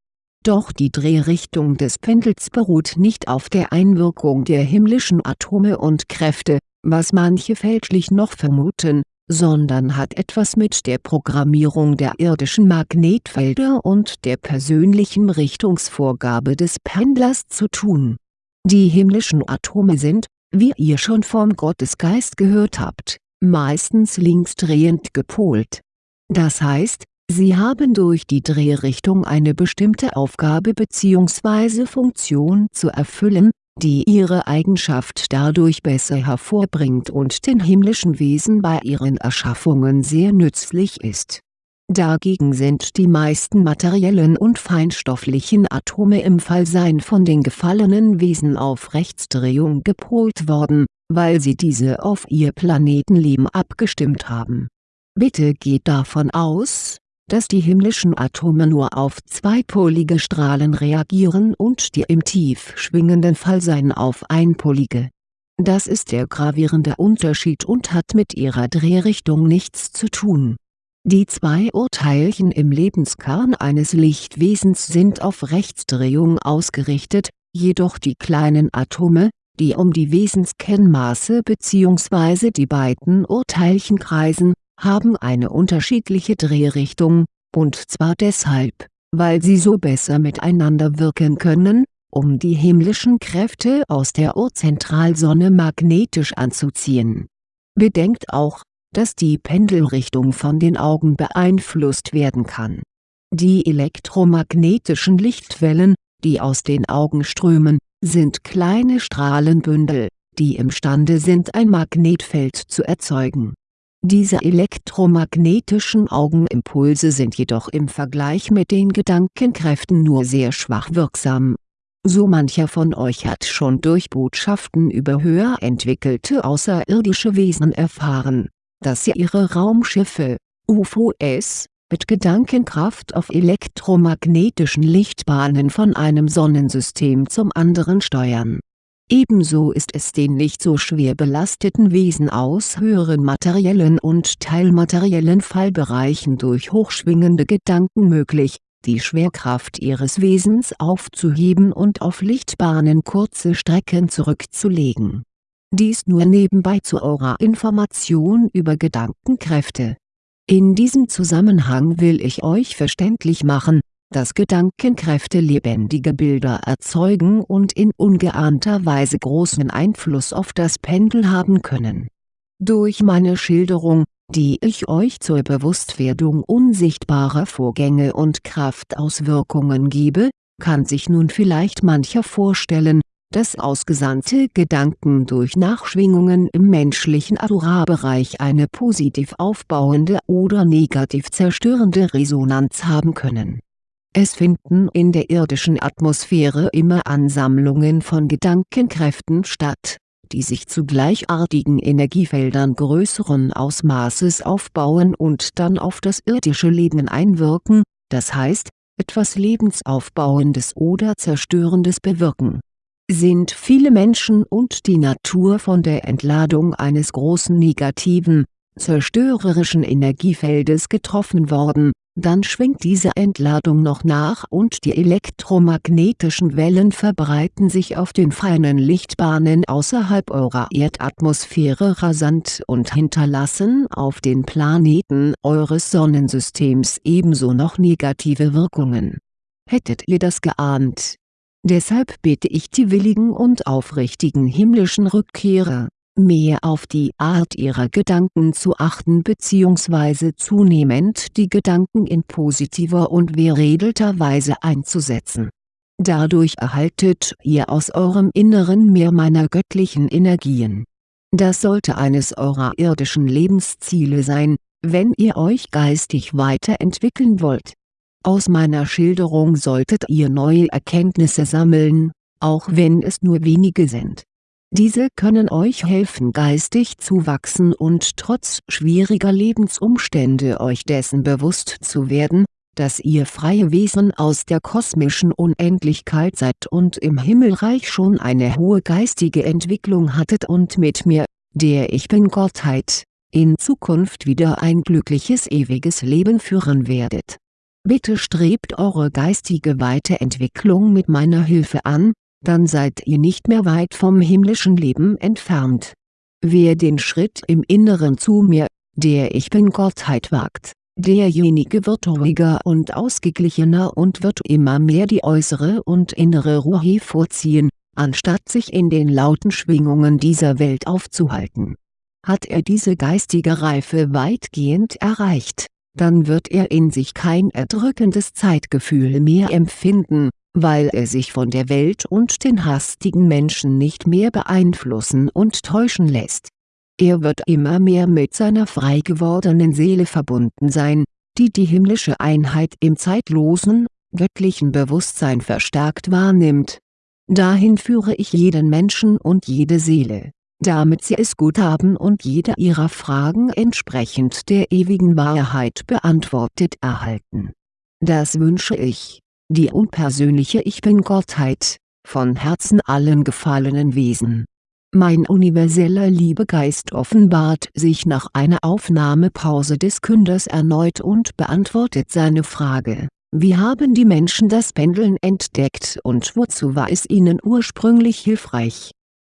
Doch die Drehrichtung des Pendels beruht nicht auf der Einwirkung der himmlischen Atome und Kräfte, was manche fälschlich noch vermuten, sondern hat etwas mit der Programmierung der irdischen Magnetfelder und der persönlichen Richtungsvorgabe des Pendlers zu tun die himmlischen Atome sind, wie ihr schon vom Gottesgeist gehört habt, meistens linksdrehend gepolt. Das heißt, sie haben durch die Drehrichtung eine bestimmte Aufgabe bzw. Funktion zu erfüllen, die ihre Eigenschaft dadurch besser hervorbringt und den himmlischen Wesen bei ihren Erschaffungen sehr nützlich ist Dagegen sind die meisten materiellen und feinstofflichen Atome im Fallsein von den gefallenen Wesen auf Rechtsdrehung gepolt worden, weil sie diese auf ihr Planetenleben abgestimmt haben. Bitte geht davon aus, dass die himmlischen Atome nur auf zweipolige Strahlen reagieren und die im tief schwingenden Fallsein auf einpolige. Das ist der gravierende Unterschied und hat mit ihrer Drehrichtung nichts zu tun die zwei Urteilchen im Lebenskern eines Lichtwesens sind auf Rechtsdrehung ausgerichtet, jedoch die kleinen Atome, die um die Wesenskennmaße bzw. die beiden Urteilchen kreisen, haben eine unterschiedliche Drehrichtung, und zwar deshalb, weil sie so besser miteinander wirken können, um die himmlischen Kräfte aus der Urzentralsonne magnetisch anzuziehen. Bedenkt auch, dass die Pendelrichtung von den Augen beeinflusst werden kann. Die elektromagnetischen Lichtwellen, die aus den Augen strömen, sind kleine Strahlenbündel, die imstande sind ein Magnetfeld zu erzeugen. Diese elektromagnetischen Augenimpulse sind jedoch im Vergleich mit den Gedankenkräften nur sehr schwach wirksam. So mancher von euch hat schon durch Botschaften über höher entwickelte außerirdische Wesen erfahren dass sie ihre Raumschiffe, UFOs, mit Gedankenkraft auf elektromagnetischen Lichtbahnen von einem Sonnensystem zum anderen steuern. Ebenso ist es den nicht so schwer belasteten Wesen aus höheren materiellen und teilmateriellen Fallbereichen durch hochschwingende Gedanken möglich, die Schwerkraft ihres Wesens aufzuheben und auf Lichtbahnen kurze Strecken zurückzulegen dies nur nebenbei zur Aura-Information über Gedankenkräfte. In diesem Zusammenhang will ich euch verständlich machen, dass Gedankenkräfte lebendige Bilder erzeugen und in ungeahnter Weise großen Einfluss auf das Pendel haben können. Durch meine Schilderung, die ich euch zur Bewusstwerdung unsichtbarer Vorgänge und Kraftauswirkungen gebe, kann sich nun vielleicht mancher vorstellen, dass ausgesandte Gedanken durch Nachschwingungen im menschlichen Aura-Bereich eine positiv aufbauende oder negativ zerstörende Resonanz haben können. Es finden in der irdischen Atmosphäre immer Ansammlungen von Gedankenkräften statt, die sich zu gleichartigen Energiefeldern größeren Ausmaßes aufbauen und dann auf das irdische Leben einwirken, das heißt, etwas Lebensaufbauendes oder Zerstörendes bewirken. Sind viele Menschen und die Natur von der Entladung eines großen negativen, zerstörerischen Energiefeldes getroffen worden, dann schwingt diese Entladung noch nach und die elektromagnetischen Wellen verbreiten sich auf den feinen Lichtbahnen außerhalb eurer Erdatmosphäre rasant und hinterlassen auf den Planeten eures Sonnensystems ebenso noch negative Wirkungen. Hättet ihr das geahnt Deshalb bitte ich die willigen und aufrichtigen himmlischen Rückkehrer, mehr auf die Art ihrer Gedanken zu achten bzw. zunehmend die Gedanken in positiver und veredelter Weise einzusetzen. Dadurch erhaltet ihr aus eurem Inneren mehr meiner göttlichen Energien. Das sollte eines eurer irdischen Lebensziele sein, wenn ihr euch geistig weiterentwickeln wollt. Aus meiner Schilderung solltet ihr neue Erkenntnisse sammeln, auch wenn es nur wenige sind. Diese können euch helfen geistig zu wachsen und trotz schwieriger Lebensumstände euch dessen bewusst zu werden, dass ihr freie Wesen aus der kosmischen Unendlichkeit seid und im Himmelreich schon eine hohe geistige Entwicklung hattet und mit mir, der Ich Bin-Gottheit, in Zukunft wieder ein glückliches ewiges Leben führen werdet. Bitte strebt eure geistige Weiterentwicklung mit meiner Hilfe an, dann seid ihr nicht mehr weit vom himmlischen Leben entfernt. Wer den Schritt im Inneren zu mir, der Ich Bin-Gottheit wagt Derjenige wird ruhiger und ausgeglichener und wird immer mehr die äußere und innere Ruhe vorziehen, anstatt sich in den lauten Schwingungen dieser Welt aufzuhalten. Hat er diese geistige Reife weitgehend erreicht, dann wird er in sich kein erdrückendes Zeitgefühl mehr empfinden, weil er sich von der Welt und den hastigen Menschen nicht mehr beeinflussen und täuschen lässt er wird immer mehr mit seiner frei gewordenen Seele verbunden sein, die die himmlische Einheit im zeitlosen, göttlichen Bewusstsein verstärkt wahrnimmt. Dahin führe ich jeden Menschen und jede Seele, damit sie es gut haben und jede ihrer Fragen entsprechend der ewigen Wahrheit beantwortet erhalten. Das wünsche ich, die unpersönliche Ich Bin-Gottheit, von Herzen allen gefallenen Wesen mein universeller Liebegeist offenbart sich nach einer Aufnahmepause des Künders erneut und beantwortet seine Frage, wie haben die Menschen das Pendeln entdeckt und wozu war es ihnen ursprünglich hilfreich?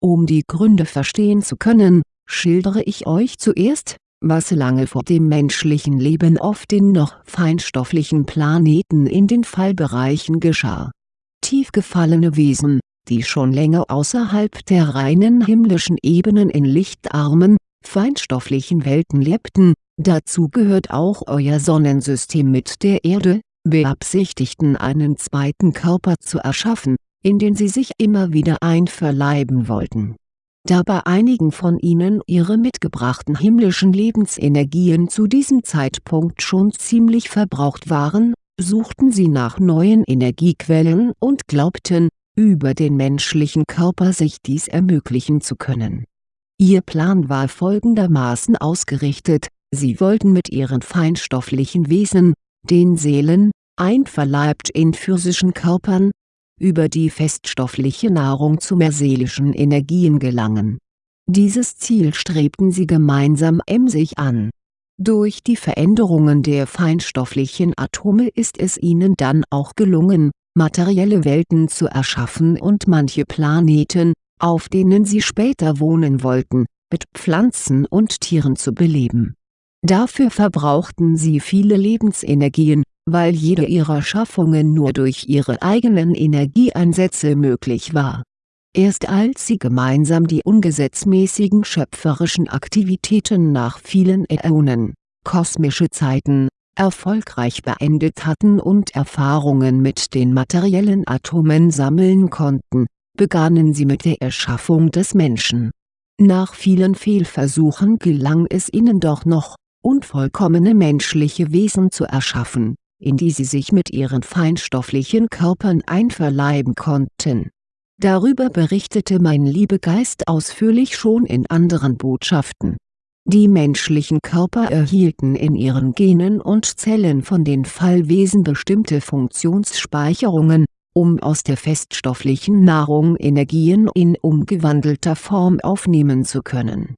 Um die Gründe verstehen zu können, schildere ich euch zuerst, was lange vor dem menschlichen Leben auf den noch feinstofflichen Planeten in den Fallbereichen geschah. Tief gefallene Wesen, die schon länger außerhalb der reinen himmlischen Ebenen in lichtarmen, feinstofflichen Welten lebten, dazu gehört auch euer Sonnensystem mit der Erde, beabsichtigten einen zweiten Körper zu erschaffen, in den sie sich immer wieder einverleiben wollten. Da bei einigen von ihnen ihre mitgebrachten himmlischen Lebensenergien zu diesem Zeitpunkt schon ziemlich verbraucht waren, suchten sie nach neuen Energiequellen und glaubten, über den menschlichen Körper sich dies ermöglichen zu können. Ihr Plan war folgendermaßen ausgerichtet, sie wollten mit ihren feinstofflichen Wesen, den Seelen, einverleibt in physischen Körpern, über die feststoffliche Nahrung zu mehr seelischen Energien gelangen. Dieses Ziel strebten sie gemeinsam emsig an. Durch die Veränderungen der feinstofflichen Atome ist es ihnen dann auch gelungen, materielle Welten zu erschaffen und manche Planeten, auf denen sie später wohnen wollten, mit Pflanzen und Tieren zu beleben. Dafür verbrauchten sie viele Lebensenergien, weil jede ihrer Schaffungen nur durch ihre eigenen Energieeinsätze möglich war. Erst als sie gemeinsam die ungesetzmäßigen schöpferischen Aktivitäten nach vielen Äonen, kosmische Zeiten, erfolgreich beendet hatten und Erfahrungen mit den materiellen Atomen sammeln konnten, begannen sie mit der Erschaffung des Menschen. Nach vielen Fehlversuchen gelang es ihnen doch noch, unvollkommene menschliche Wesen zu erschaffen, in die sie sich mit ihren feinstofflichen Körpern einverleiben konnten. Darüber berichtete mein Liebegeist ausführlich schon in anderen Botschaften die menschlichen Körper erhielten in ihren Genen und Zellen von den Fallwesen bestimmte Funktionsspeicherungen, um aus der feststofflichen Nahrung Energien in umgewandelter Form aufnehmen zu können.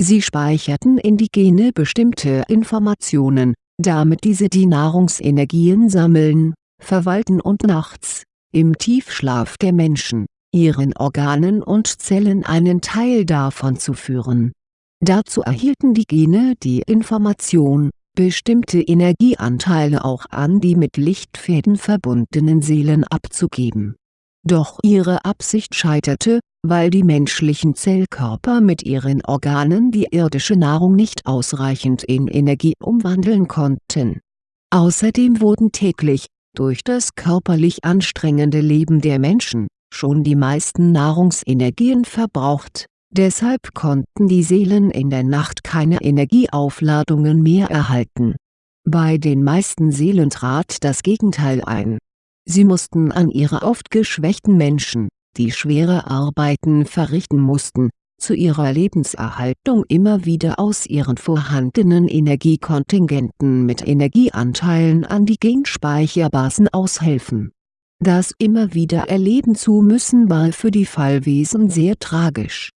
Sie speicherten in die Gene bestimmte Informationen, damit diese die Nahrungsenergien sammeln, verwalten und nachts, im Tiefschlaf der Menschen, ihren Organen und Zellen einen Teil davon zuführen Dazu erhielten die Gene die Information, bestimmte Energieanteile auch an die mit Lichtfäden verbundenen Seelen abzugeben. Doch ihre Absicht scheiterte, weil die menschlichen Zellkörper mit ihren Organen die irdische Nahrung nicht ausreichend in Energie umwandeln konnten. Außerdem wurden täglich, durch das körperlich anstrengende Leben der Menschen, schon die meisten Nahrungsenergien verbraucht Deshalb konnten die Seelen in der Nacht keine Energieaufladungen mehr erhalten. Bei den meisten Seelen trat das Gegenteil ein. Sie mussten an ihre oft geschwächten Menschen, die schwere Arbeiten verrichten mussten, zu ihrer Lebenserhaltung immer wieder aus ihren vorhandenen Energiekontingenten mit Energieanteilen an die Genspeicherbasen aushelfen. Das immer wieder erleben zu müssen war für die Fallwesen sehr tragisch.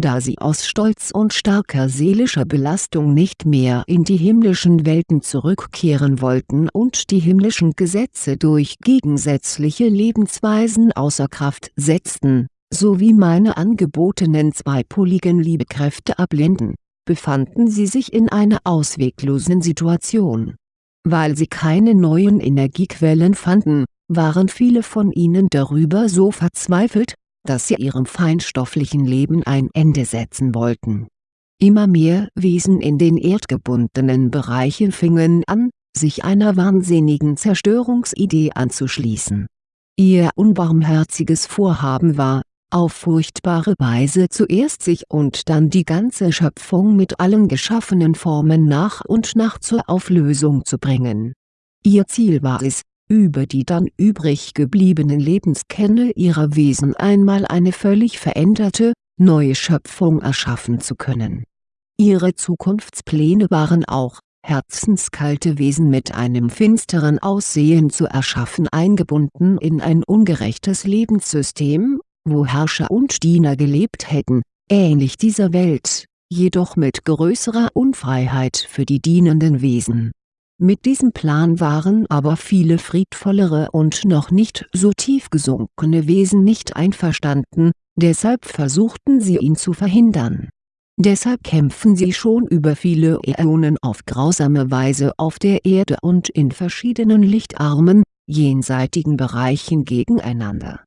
Da sie aus Stolz und starker seelischer Belastung nicht mehr in die himmlischen Welten zurückkehren wollten und die himmlischen Gesetze durch gegensätzliche Lebensweisen außer Kraft setzten sowie meine angebotenen zweipoligen Liebekräfte ablehnten, befanden sie sich in einer ausweglosen Situation. Weil sie keine neuen Energiequellen fanden, waren viele von ihnen darüber so verzweifelt, dass sie ihrem feinstofflichen Leben ein Ende setzen wollten. Immer mehr Wesen in den erdgebundenen Bereichen fingen an, sich einer wahnsinnigen Zerstörungsidee anzuschließen. Ihr unbarmherziges Vorhaben war, auf furchtbare Weise zuerst sich und dann die ganze Schöpfung mit allen geschaffenen Formen nach und nach zur Auflösung zu bringen. Ihr Ziel war es, über die dann übrig gebliebenen Lebenskerne ihrer Wesen einmal eine völlig veränderte, neue Schöpfung erschaffen zu können. Ihre Zukunftspläne waren auch, herzenskalte Wesen mit einem finsteren Aussehen zu erschaffen eingebunden in ein ungerechtes Lebenssystem wo Herrscher und Diener gelebt hätten, ähnlich dieser Welt, jedoch mit größerer Unfreiheit für die dienenden Wesen. Mit diesem Plan waren aber viele friedvollere und noch nicht so tief gesunkene Wesen nicht einverstanden, deshalb versuchten sie ihn zu verhindern. Deshalb kämpfen sie schon über viele Äonen auf grausame Weise auf der Erde und in verschiedenen lichtarmen, jenseitigen Bereichen gegeneinander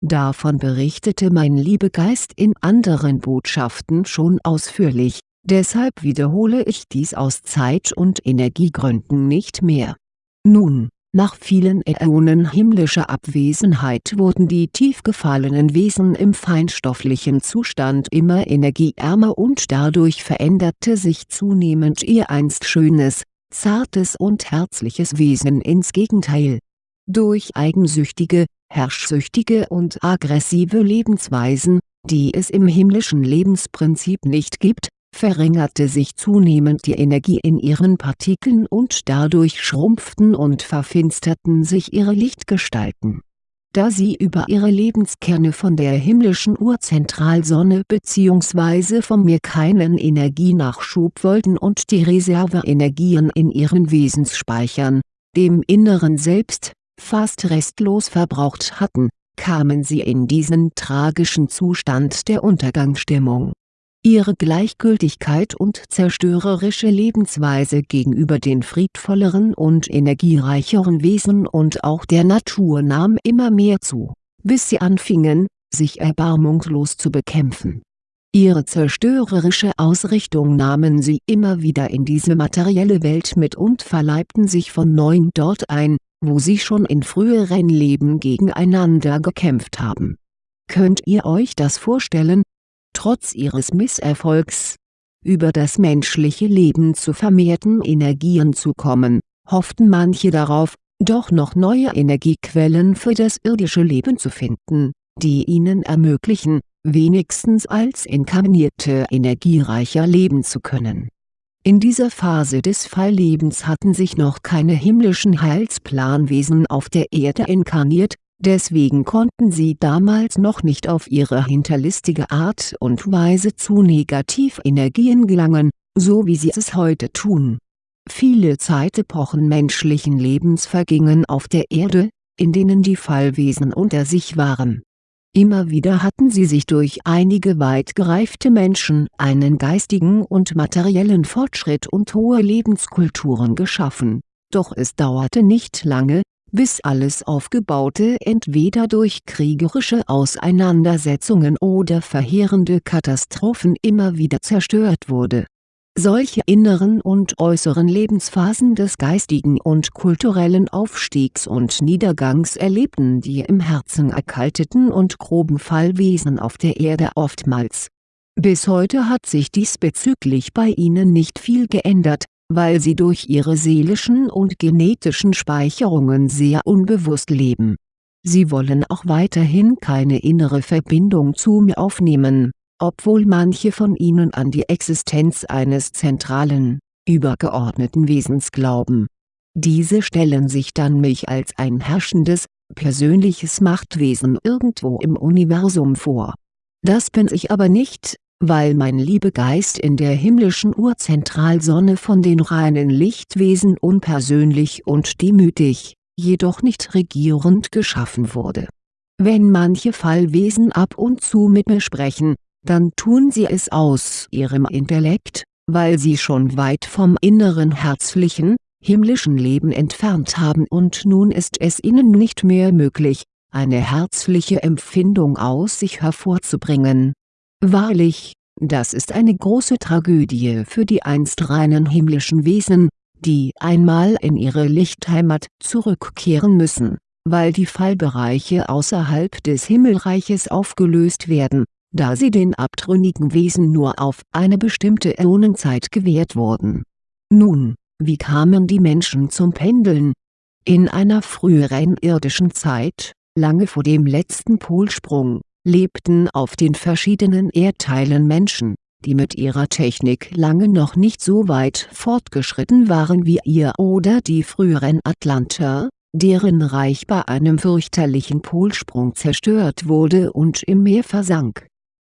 Davon berichtete mein Liebegeist in anderen Botschaften schon ausführlich, deshalb wiederhole ich dies aus Zeit- und Energiegründen nicht mehr. Nun, nach vielen Äonen himmlischer Abwesenheit wurden die tief gefallenen Wesen im feinstofflichen Zustand immer energieärmer und dadurch veränderte sich zunehmend ihr einst schönes, zartes und herzliches Wesen ins Gegenteil. Durch eigensüchtige, herrschsüchtige und aggressive Lebensweisen, die es im himmlischen Lebensprinzip nicht gibt, verringerte sich zunehmend die Energie in ihren Partikeln und dadurch schrumpften und verfinsterten sich ihre Lichtgestalten. Da sie über ihre Lebenskerne von der himmlischen Urzentralsonne bzw. von mir keinen Energienachschub wollten und die Reserveenergien in ihren Wesensspeichern, dem inneren Selbst, fast restlos verbraucht hatten, kamen sie in diesen tragischen Zustand der Untergangsstimmung. Ihre Gleichgültigkeit und zerstörerische Lebensweise gegenüber den friedvolleren und energiereicheren Wesen und auch der Natur nahm immer mehr zu, bis sie anfingen, sich erbarmungslos zu bekämpfen. Ihre zerstörerische Ausrichtung nahmen sie immer wieder in diese materielle Welt mit und verleibten sich von neuem dort ein, wo sie schon in früheren Leben gegeneinander gekämpft haben. Könnt ihr euch das vorstellen? Trotz ihres Misserfolgs, über das menschliche Leben zu vermehrten Energien zu kommen, hofften manche darauf, doch noch neue Energiequellen für das irdische Leben zu finden, die ihnen ermöglichen, wenigstens als inkarnierte energiereicher leben zu können. In dieser Phase des Falllebens hatten sich noch keine himmlischen Heilsplanwesen auf der Erde inkarniert, deswegen konnten sie damals noch nicht auf ihre hinterlistige Art und Weise zu Negativenergien gelangen, so wie sie es heute tun. Viele Zeitepochen menschlichen Lebens vergingen auf der Erde, in denen die Fallwesen unter sich waren Immer wieder hatten sie sich durch einige weit gereifte Menschen einen geistigen und materiellen Fortschritt und hohe Lebenskulturen geschaffen, doch es dauerte nicht lange, bis alles Aufgebaute entweder durch kriegerische Auseinandersetzungen oder verheerende Katastrophen immer wieder zerstört wurde solche inneren und äußeren Lebensphasen des geistigen und kulturellen Aufstiegs und Niedergangs erlebten die im Herzen erkalteten und groben Fallwesen auf der Erde oftmals. Bis heute hat sich diesbezüglich bei ihnen nicht viel geändert, weil sie durch ihre seelischen und genetischen Speicherungen sehr unbewusst leben. Sie wollen auch weiterhin keine innere Verbindung zu mir aufnehmen, obwohl manche von ihnen an die Existenz eines zentralen, übergeordneten Wesens glauben. Diese stellen sich dann mich als ein herrschendes, persönliches Machtwesen irgendwo im Universum vor. Das bin ich aber nicht, weil mein Liebegeist in der himmlischen Urzentralsonne von den reinen Lichtwesen unpersönlich und demütig, jedoch nicht regierend geschaffen wurde. Wenn manche Fallwesen ab und zu mit mir sprechen, dann tun sie es aus ihrem Intellekt, weil sie schon weit vom inneren herzlichen, himmlischen Leben entfernt haben und nun ist es ihnen nicht mehr möglich, eine herzliche Empfindung aus sich hervorzubringen Wahrlich, das ist eine große Tragödie für die einst reinen himmlischen Wesen, die einmal in ihre Lichtheimat zurückkehren müssen, weil die Fallbereiche außerhalb des Himmelreiches aufgelöst werden, da sie den abtrünnigen Wesen nur auf eine bestimmte Äonenzeit gewährt wurden. Nun, wie kamen die Menschen zum Pendeln? In einer früheren irdischen Zeit, lange vor dem letzten Polsprung, lebten auf den verschiedenen Erdteilen Menschen, die mit ihrer Technik lange noch nicht so weit fortgeschritten waren wie ihr oder die früheren Atlanter, deren Reich bei einem fürchterlichen Polsprung zerstört wurde und im Meer versank.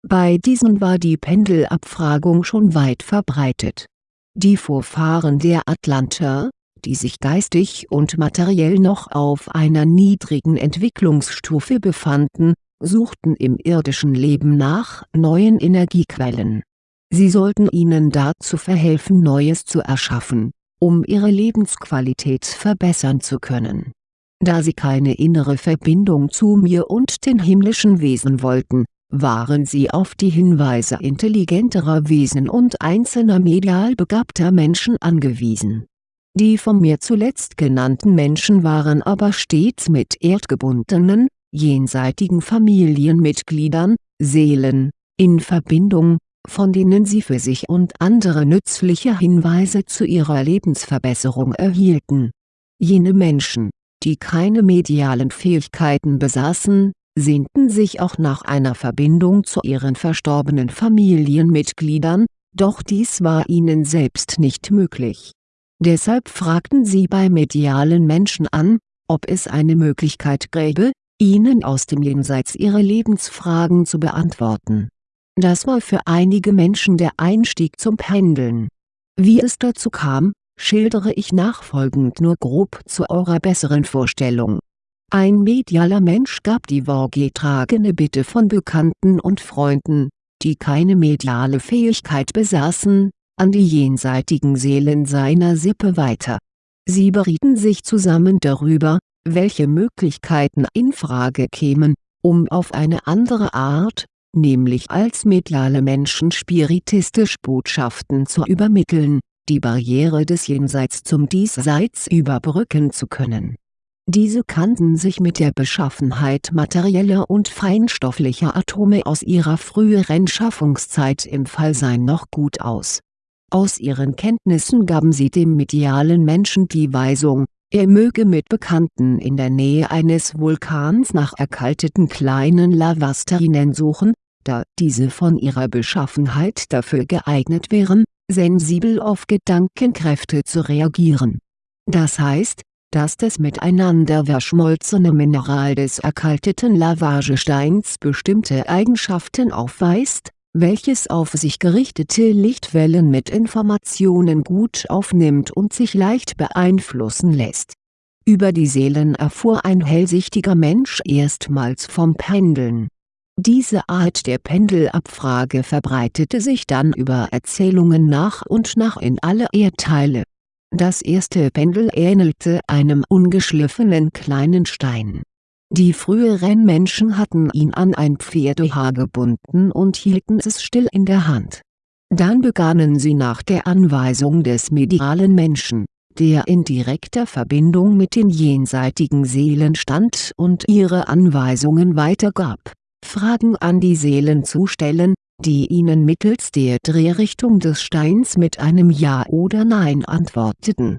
Bei diesen war die Pendelabfragung schon weit verbreitet. Die Vorfahren der Atlanter, die sich geistig und materiell noch auf einer niedrigen Entwicklungsstufe befanden, suchten im irdischen Leben nach neuen Energiequellen. Sie sollten ihnen dazu verhelfen Neues zu erschaffen, um ihre Lebensqualität verbessern zu können. Da sie keine innere Verbindung zu mir und den himmlischen Wesen wollten, waren sie auf die Hinweise intelligenterer Wesen und einzelner medial begabter Menschen angewiesen. Die von mir zuletzt genannten Menschen waren aber stets mit erdgebundenen, jenseitigen Familienmitgliedern, Seelen, in Verbindung, von denen sie für sich und andere nützliche Hinweise zu ihrer Lebensverbesserung erhielten. Jene Menschen, die keine medialen Fähigkeiten besaßen, sehnten sich auch nach einer Verbindung zu ihren verstorbenen Familienmitgliedern, doch dies war ihnen selbst nicht möglich. Deshalb fragten sie bei medialen Menschen an, ob es eine Möglichkeit gäbe, ihnen aus dem Jenseits ihre Lebensfragen zu beantworten. Das war für einige Menschen der Einstieg zum Pendeln. Wie es dazu kam, schildere ich nachfolgend nur grob zu eurer besseren Vorstellung. Ein medialer Mensch gab die vorgetragene Bitte von Bekannten und Freunden, die keine mediale Fähigkeit besaßen, an die jenseitigen Seelen seiner Sippe weiter. Sie berieten sich zusammen darüber, welche Möglichkeiten in Frage kämen, um auf eine andere Art, nämlich als mediale Menschen spiritistisch Botschaften zu übermitteln, die Barriere des Jenseits zum Diesseits überbrücken zu können. Diese kannten sich mit der Beschaffenheit materieller und feinstofflicher Atome aus ihrer früheren Schaffungszeit im Fallsein noch gut aus. Aus ihren Kenntnissen gaben sie dem medialen Menschen die Weisung, er möge mit Bekannten in der Nähe eines Vulkans nach erkalteten kleinen Lavasterinen suchen, da diese von ihrer Beschaffenheit dafür geeignet wären, sensibel auf Gedankenkräfte zu reagieren. Das heißt, dass das miteinander verschmolzene Mineral des erkalteten Lavagesteins bestimmte Eigenschaften aufweist, welches auf sich gerichtete Lichtwellen mit Informationen gut aufnimmt und sich leicht beeinflussen lässt. Über die Seelen erfuhr ein hellsichtiger Mensch erstmals vom Pendeln. Diese Art der Pendelabfrage verbreitete sich dann über Erzählungen nach und nach in alle Erdteile. Das erste Pendel ähnelte einem ungeschliffenen kleinen Stein die früheren Menschen hatten ihn an ein Pferdehaar gebunden und hielten es still in der Hand. Dann begannen sie nach der Anweisung des medialen Menschen, der in direkter Verbindung mit den jenseitigen Seelen stand und ihre Anweisungen weitergab, Fragen an die Seelen zu stellen, die Ihnen mittels der Drehrichtung des Steins mit einem Ja oder Nein antworteten.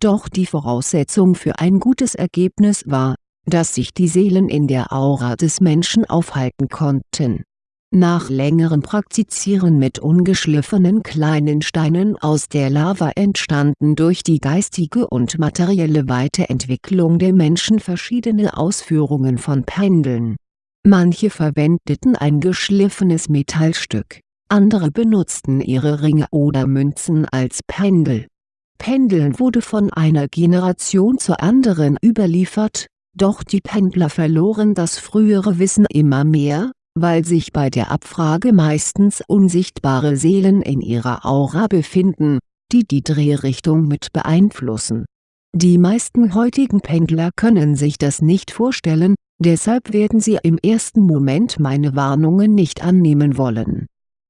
Doch die Voraussetzung für ein gutes Ergebnis war, dass sich die Seelen in der Aura des Menschen aufhalten konnten. Nach längerem Praktizieren mit ungeschliffenen kleinen Steinen aus der Lava entstanden durch die geistige und materielle Weiterentwicklung der Menschen verschiedene Ausführungen von Pendeln Manche verwendeten ein geschliffenes Metallstück, andere benutzten ihre Ringe oder Münzen als Pendel. Pendeln wurde von einer Generation zur anderen überliefert, doch die Pendler verloren das frühere Wissen immer mehr, weil sich bei der Abfrage meistens unsichtbare Seelen in ihrer Aura befinden, die die Drehrichtung mit beeinflussen. Die meisten heutigen Pendler können sich das nicht vorstellen, Deshalb werden Sie im ersten Moment meine Warnungen nicht annehmen wollen.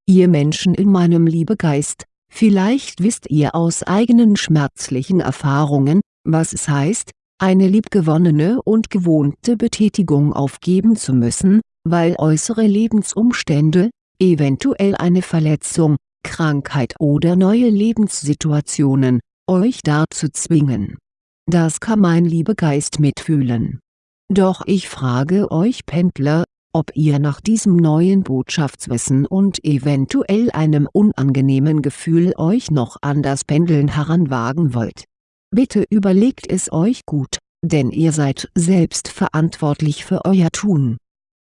Ihr Menschen in meinem Liebegeist, vielleicht wisst ihr aus eigenen schmerzlichen Erfahrungen, was es heißt, eine liebgewonnene und gewohnte Betätigung aufgeben zu müssen, weil äußere Lebensumstände, eventuell eine Verletzung, Krankheit oder neue Lebenssituationen, euch dazu zwingen. Das kann mein Liebegeist mitfühlen doch ich frage euch Pendler, ob ihr nach diesem neuen Botschaftswissen und eventuell einem unangenehmen Gefühl euch noch an das Pendeln heranwagen wollt. Bitte überlegt es euch gut, denn ihr seid selbst verantwortlich für euer Tun.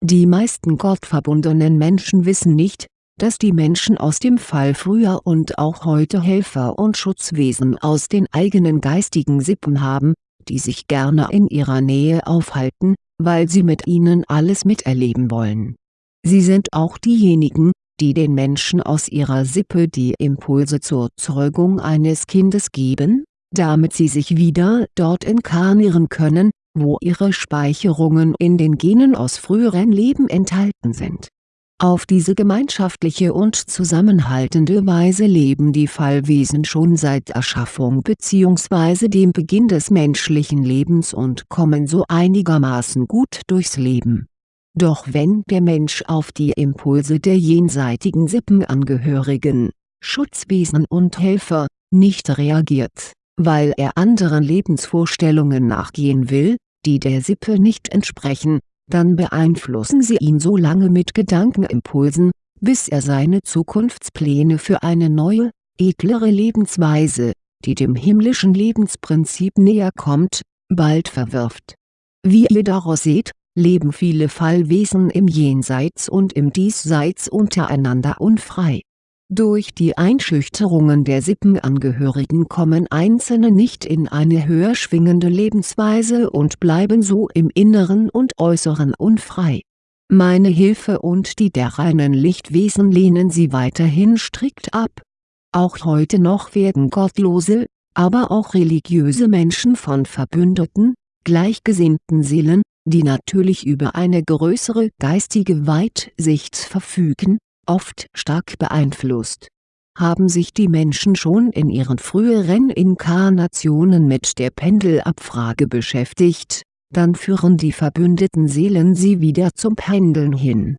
Die meisten gottverbundenen Menschen wissen nicht, dass die Menschen aus dem Fall früher und auch heute Helfer und Schutzwesen aus den eigenen geistigen Sippen haben, die sich gerne in ihrer Nähe aufhalten, weil sie mit ihnen alles miterleben wollen. Sie sind auch diejenigen, die den Menschen aus ihrer Sippe die Impulse zur Zeugung eines Kindes geben, damit sie sich wieder dort inkarnieren können, wo ihre Speicherungen in den Genen aus früheren Leben enthalten sind auf diese gemeinschaftliche und zusammenhaltende Weise leben die Fallwesen schon seit Erschaffung bzw. dem Beginn des menschlichen Lebens und kommen so einigermaßen gut durchs Leben. Doch wenn der Mensch auf die Impulse der jenseitigen Sippenangehörigen, Schutzwesen und Helfer, nicht reagiert, weil er anderen Lebensvorstellungen nachgehen will, die der Sippe nicht entsprechen dann beeinflussen sie ihn so lange mit Gedankenimpulsen, bis er seine Zukunftspläne für eine neue, edlere Lebensweise, die dem himmlischen Lebensprinzip näher kommt, bald verwirft. Wie ihr daraus seht, leben viele Fallwesen im Jenseits und im Diesseits untereinander unfrei durch die Einschüchterungen der Sippenangehörigen kommen Einzelne nicht in eine höher schwingende Lebensweise und bleiben so im Inneren und Äußeren unfrei. Meine Hilfe und die der reinen Lichtwesen lehnen sie weiterhin strikt ab. Auch heute noch werden gottlose, aber auch religiöse Menschen von verbündeten, gleichgesinnten Seelen, die natürlich über eine größere geistige Weitsicht verfügen, oft stark beeinflusst. Haben sich die Menschen schon in ihren früheren Inkarnationen mit der Pendelabfrage beschäftigt, dann führen die verbündeten Seelen sie wieder zum Pendeln hin.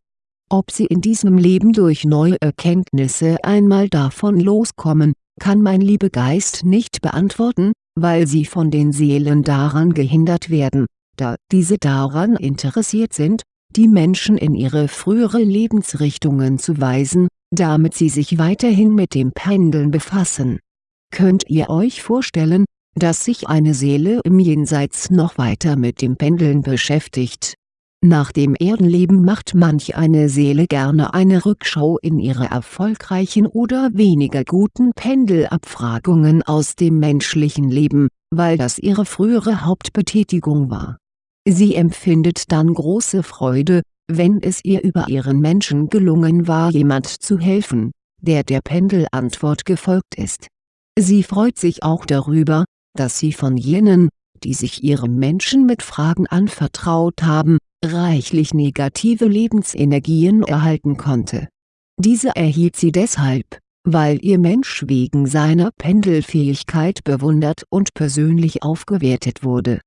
Ob sie in diesem Leben durch neue Erkenntnisse einmal davon loskommen, kann mein Liebegeist nicht beantworten, weil sie von den Seelen daran gehindert werden, da diese daran interessiert sind, die Menschen in ihre frühere Lebensrichtungen zu weisen, damit sie sich weiterhin mit dem Pendeln befassen. Könnt ihr euch vorstellen, dass sich eine Seele im Jenseits noch weiter mit dem Pendeln beschäftigt? Nach dem Erdenleben macht manch eine Seele gerne eine Rückschau in ihre erfolgreichen oder weniger guten Pendelabfragungen aus dem menschlichen Leben, weil das ihre frühere Hauptbetätigung war Sie empfindet dann große Freude, wenn es ihr über ihren Menschen gelungen war jemand zu helfen, der der Pendelantwort gefolgt ist. Sie freut sich auch darüber, dass sie von jenen, die sich ihrem Menschen mit Fragen anvertraut haben, reichlich negative Lebensenergien erhalten konnte. Diese erhielt sie deshalb, weil ihr Mensch wegen seiner Pendelfähigkeit bewundert und persönlich aufgewertet wurde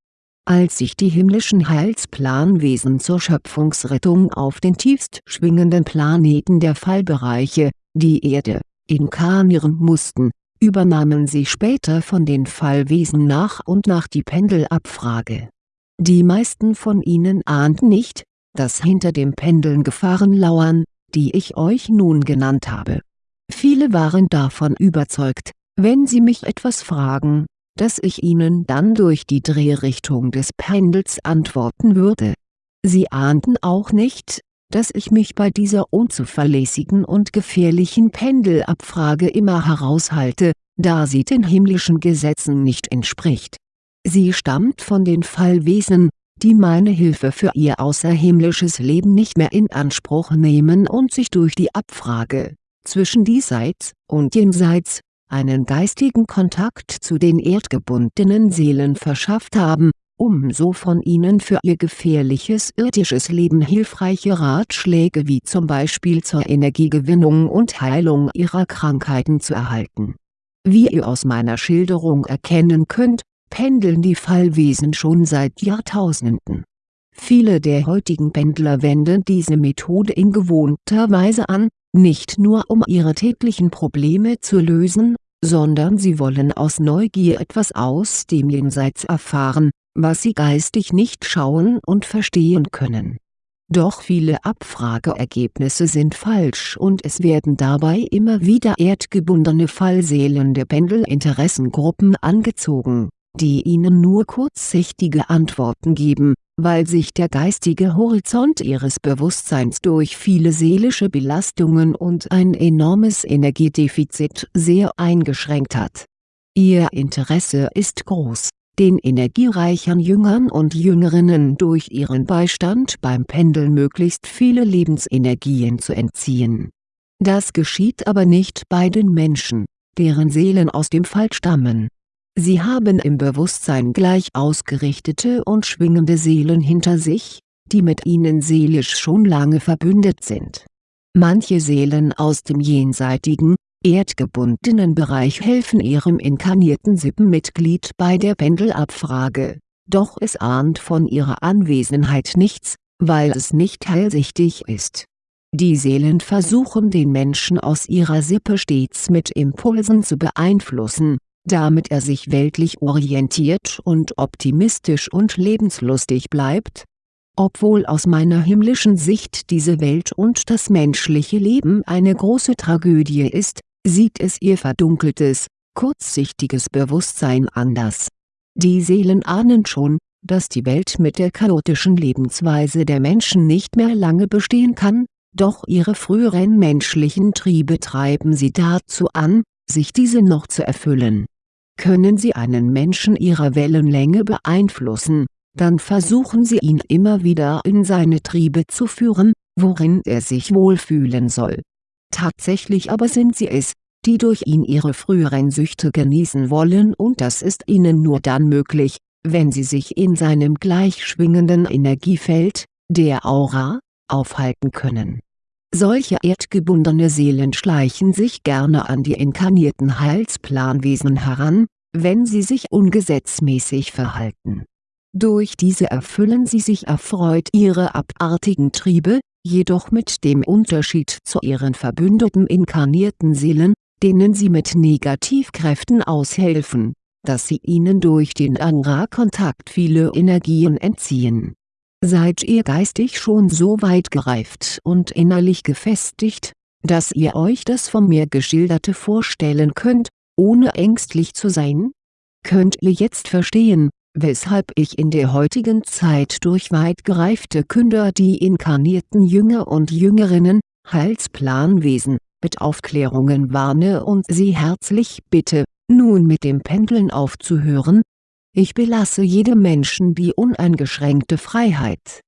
als sich die himmlischen Heilsplanwesen zur Schöpfungsrettung auf den tiefst schwingenden Planeten der Fallbereiche, die Erde, inkarnieren mussten, übernahmen sie später von den Fallwesen nach und nach die Pendelabfrage. Die meisten von ihnen ahnten nicht, dass hinter dem Pendeln Gefahren lauern, die ich euch nun genannt habe. Viele waren davon überzeugt, wenn sie mich etwas fragen, dass ich ihnen dann durch die Drehrichtung des Pendels antworten würde. Sie ahnten auch nicht, dass ich mich bei dieser unzuverlässigen und gefährlichen Pendelabfrage immer heraushalte, da sie den himmlischen Gesetzen nicht entspricht. Sie stammt von den Fallwesen, die meine Hilfe für ihr außerhimmlisches Leben nicht mehr in Anspruch nehmen und sich durch die Abfrage, zwischen diesseits und jenseits, einen geistigen Kontakt zu den erdgebundenen Seelen verschafft haben, um so von ihnen für ihr gefährliches irdisches Leben hilfreiche Ratschläge wie zum Beispiel zur Energiegewinnung und Heilung ihrer Krankheiten zu erhalten. Wie ihr aus meiner Schilderung erkennen könnt, pendeln die Fallwesen schon seit Jahrtausenden. Viele der heutigen Pendler wenden diese Methode in gewohnter Weise an, nicht nur um ihre täglichen Probleme zu lösen, sondern sie wollen aus Neugier etwas aus dem Jenseits erfahren, was sie geistig nicht schauen und verstehen können. Doch viele Abfrageergebnisse sind falsch und es werden dabei immer wieder erdgebundene Fallseelen der Pendelinteressengruppen angezogen die ihnen nur kurzsichtige Antworten geben, weil sich der geistige Horizont ihres Bewusstseins durch viele seelische Belastungen und ein enormes Energiedefizit sehr eingeschränkt hat. Ihr Interesse ist groß, den energiereichen Jüngern und Jüngerinnen durch ihren Beistand beim Pendeln möglichst viele Lebensenergien zu entziehen. Das geschieht aber nicht bei den Menschen, deren Seelen aus dem Fall stammen Sie haben im Bewusstsein gleich ausgerichtete und schwingende Seelen hinter sich, die mit ihnen seelisch schon lange verbündet sind. Manche Seelen aus dem jenseitigen, erdgebundenen Bereich helfen ihrem inkarnierten Sippenmitglied bei der Pendelabfrage, doch es ahnt von ihrer Anwesenheit nichts, weil es nicht hellsichtig ist. Die Seelen versuchen den Menschen aus ihrer Sippe stets mit Impulsen zu beeinflussen, damit er sich weltlich orientiert und optimistisch und lebenslustig bleibt? Obwohl aus meiner himmlischen Sicht diese Welt und das menschliche Leben eine große Tragödie ist, sieht es ihr verdunkeltes, kurzsichtiges Bewusstsein anders. Die Seelen ahnen schon, dass die Welt mit der chaotischen Lebensweise der Menschen nicht mehr lange bestehen kann, doch ihre früheren menschlichen Triebe treiben sie dazu an, sich diese noch zu erfüllen können Sie einen Menschen Ihrer Wellenlänge beeinflussen, dann versuchen Sie ihn immer wieder in seine Triebe zu führen, worin er sich wohlfühlen soll. Tatsächlich aber sind Sie es, die durch ihn ihre früheren Süchte genießen wollen und das ist ihnen nur dann möglich, wenn sie sich in seinem gleichschwingenden Energiefeld, der Aura, aufhalten können solche erdgebundene Seelen schleichen sich gerne an die inkarnierten Heilsplanwesen heran, wenn sie sich ungesetzmäßig verhalten. Durch diese erfüllen sie sich erfreut ihre abartigen Triebe, jedoch mit dem Unterschied zu ihren verbündeten inkarnierten Seelen, denen sie mit Negativkräften aushelfen, dass sie ihnen durch den Aura-Kontakt viele Energien entziehen Seid ihr geistig schon so weit gereift und innerlich gefestigt, dass ihr euch das von mir geschilderte vorstellen könnt, ohne ängstlich zu sein? Könnt ihr jetzt verstehen, weshalb ich in der heutigen Zeit durch weit gereifte Künder die inkarnierten Jünger und Jüngerinnen, Heilsplanwesen, mit Aufklärungen warne und sie herzlich bitte, nun mit dem Pendeln aufzuhören, ich belasse jedem Menschen die uneingeschränkte Freiheit.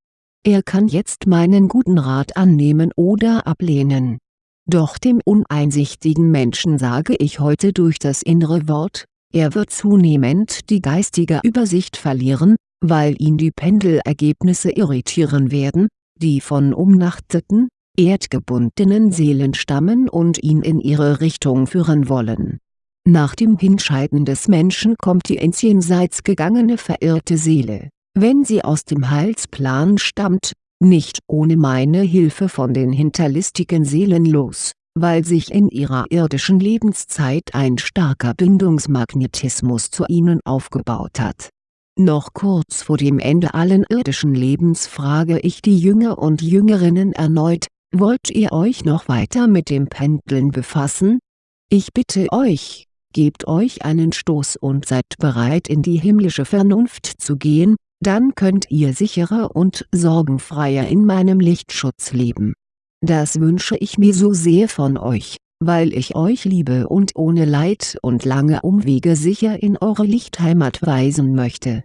Er kann jetzt meinen guten Rat annehmen oder ablehnen. Doch dem uneinsichtigen Menschen sage ich heute durch das innere Wort, er wird zunehmend die geistige Übersicht verlieren, weil ihn die Pendelergebnisse irritieren werden, die von umnachteten, erdgebundenen Seelen stammen und ihn in ihre Richtung führen wollen nach dem Hinscheiden des Menschen kommt die ins Jenseits gegangene verirrte Seele, wenn sie aus dem Heilsplan stammt, nicht ohne meine Hilfe von den hinterlistigen Seelen los, weil sich in ihrer irdischen Lebenszeit ein starker Bindungsmagnetismus zu ihnen aufgebaut hat. Noch kurz vor dem Ende allen irdischen Lebens frage ich die Jünger und Jüngerinnen erneut, wollt ihr euch noch weiter mit dem Pendeln befassen? Ich bitte euch, gebt euch einen Stoß und seid bereit in die himmlische Vernunft zu gehen, dann könnt ihr sicherer und sorgenfreier in meinem Lichtschutz leben. Das wünsche ich mir so sehr von euch, weil ich euch liebe und ohne Leid und lange Umwege sicher in eure Lichtheimat weisen möchte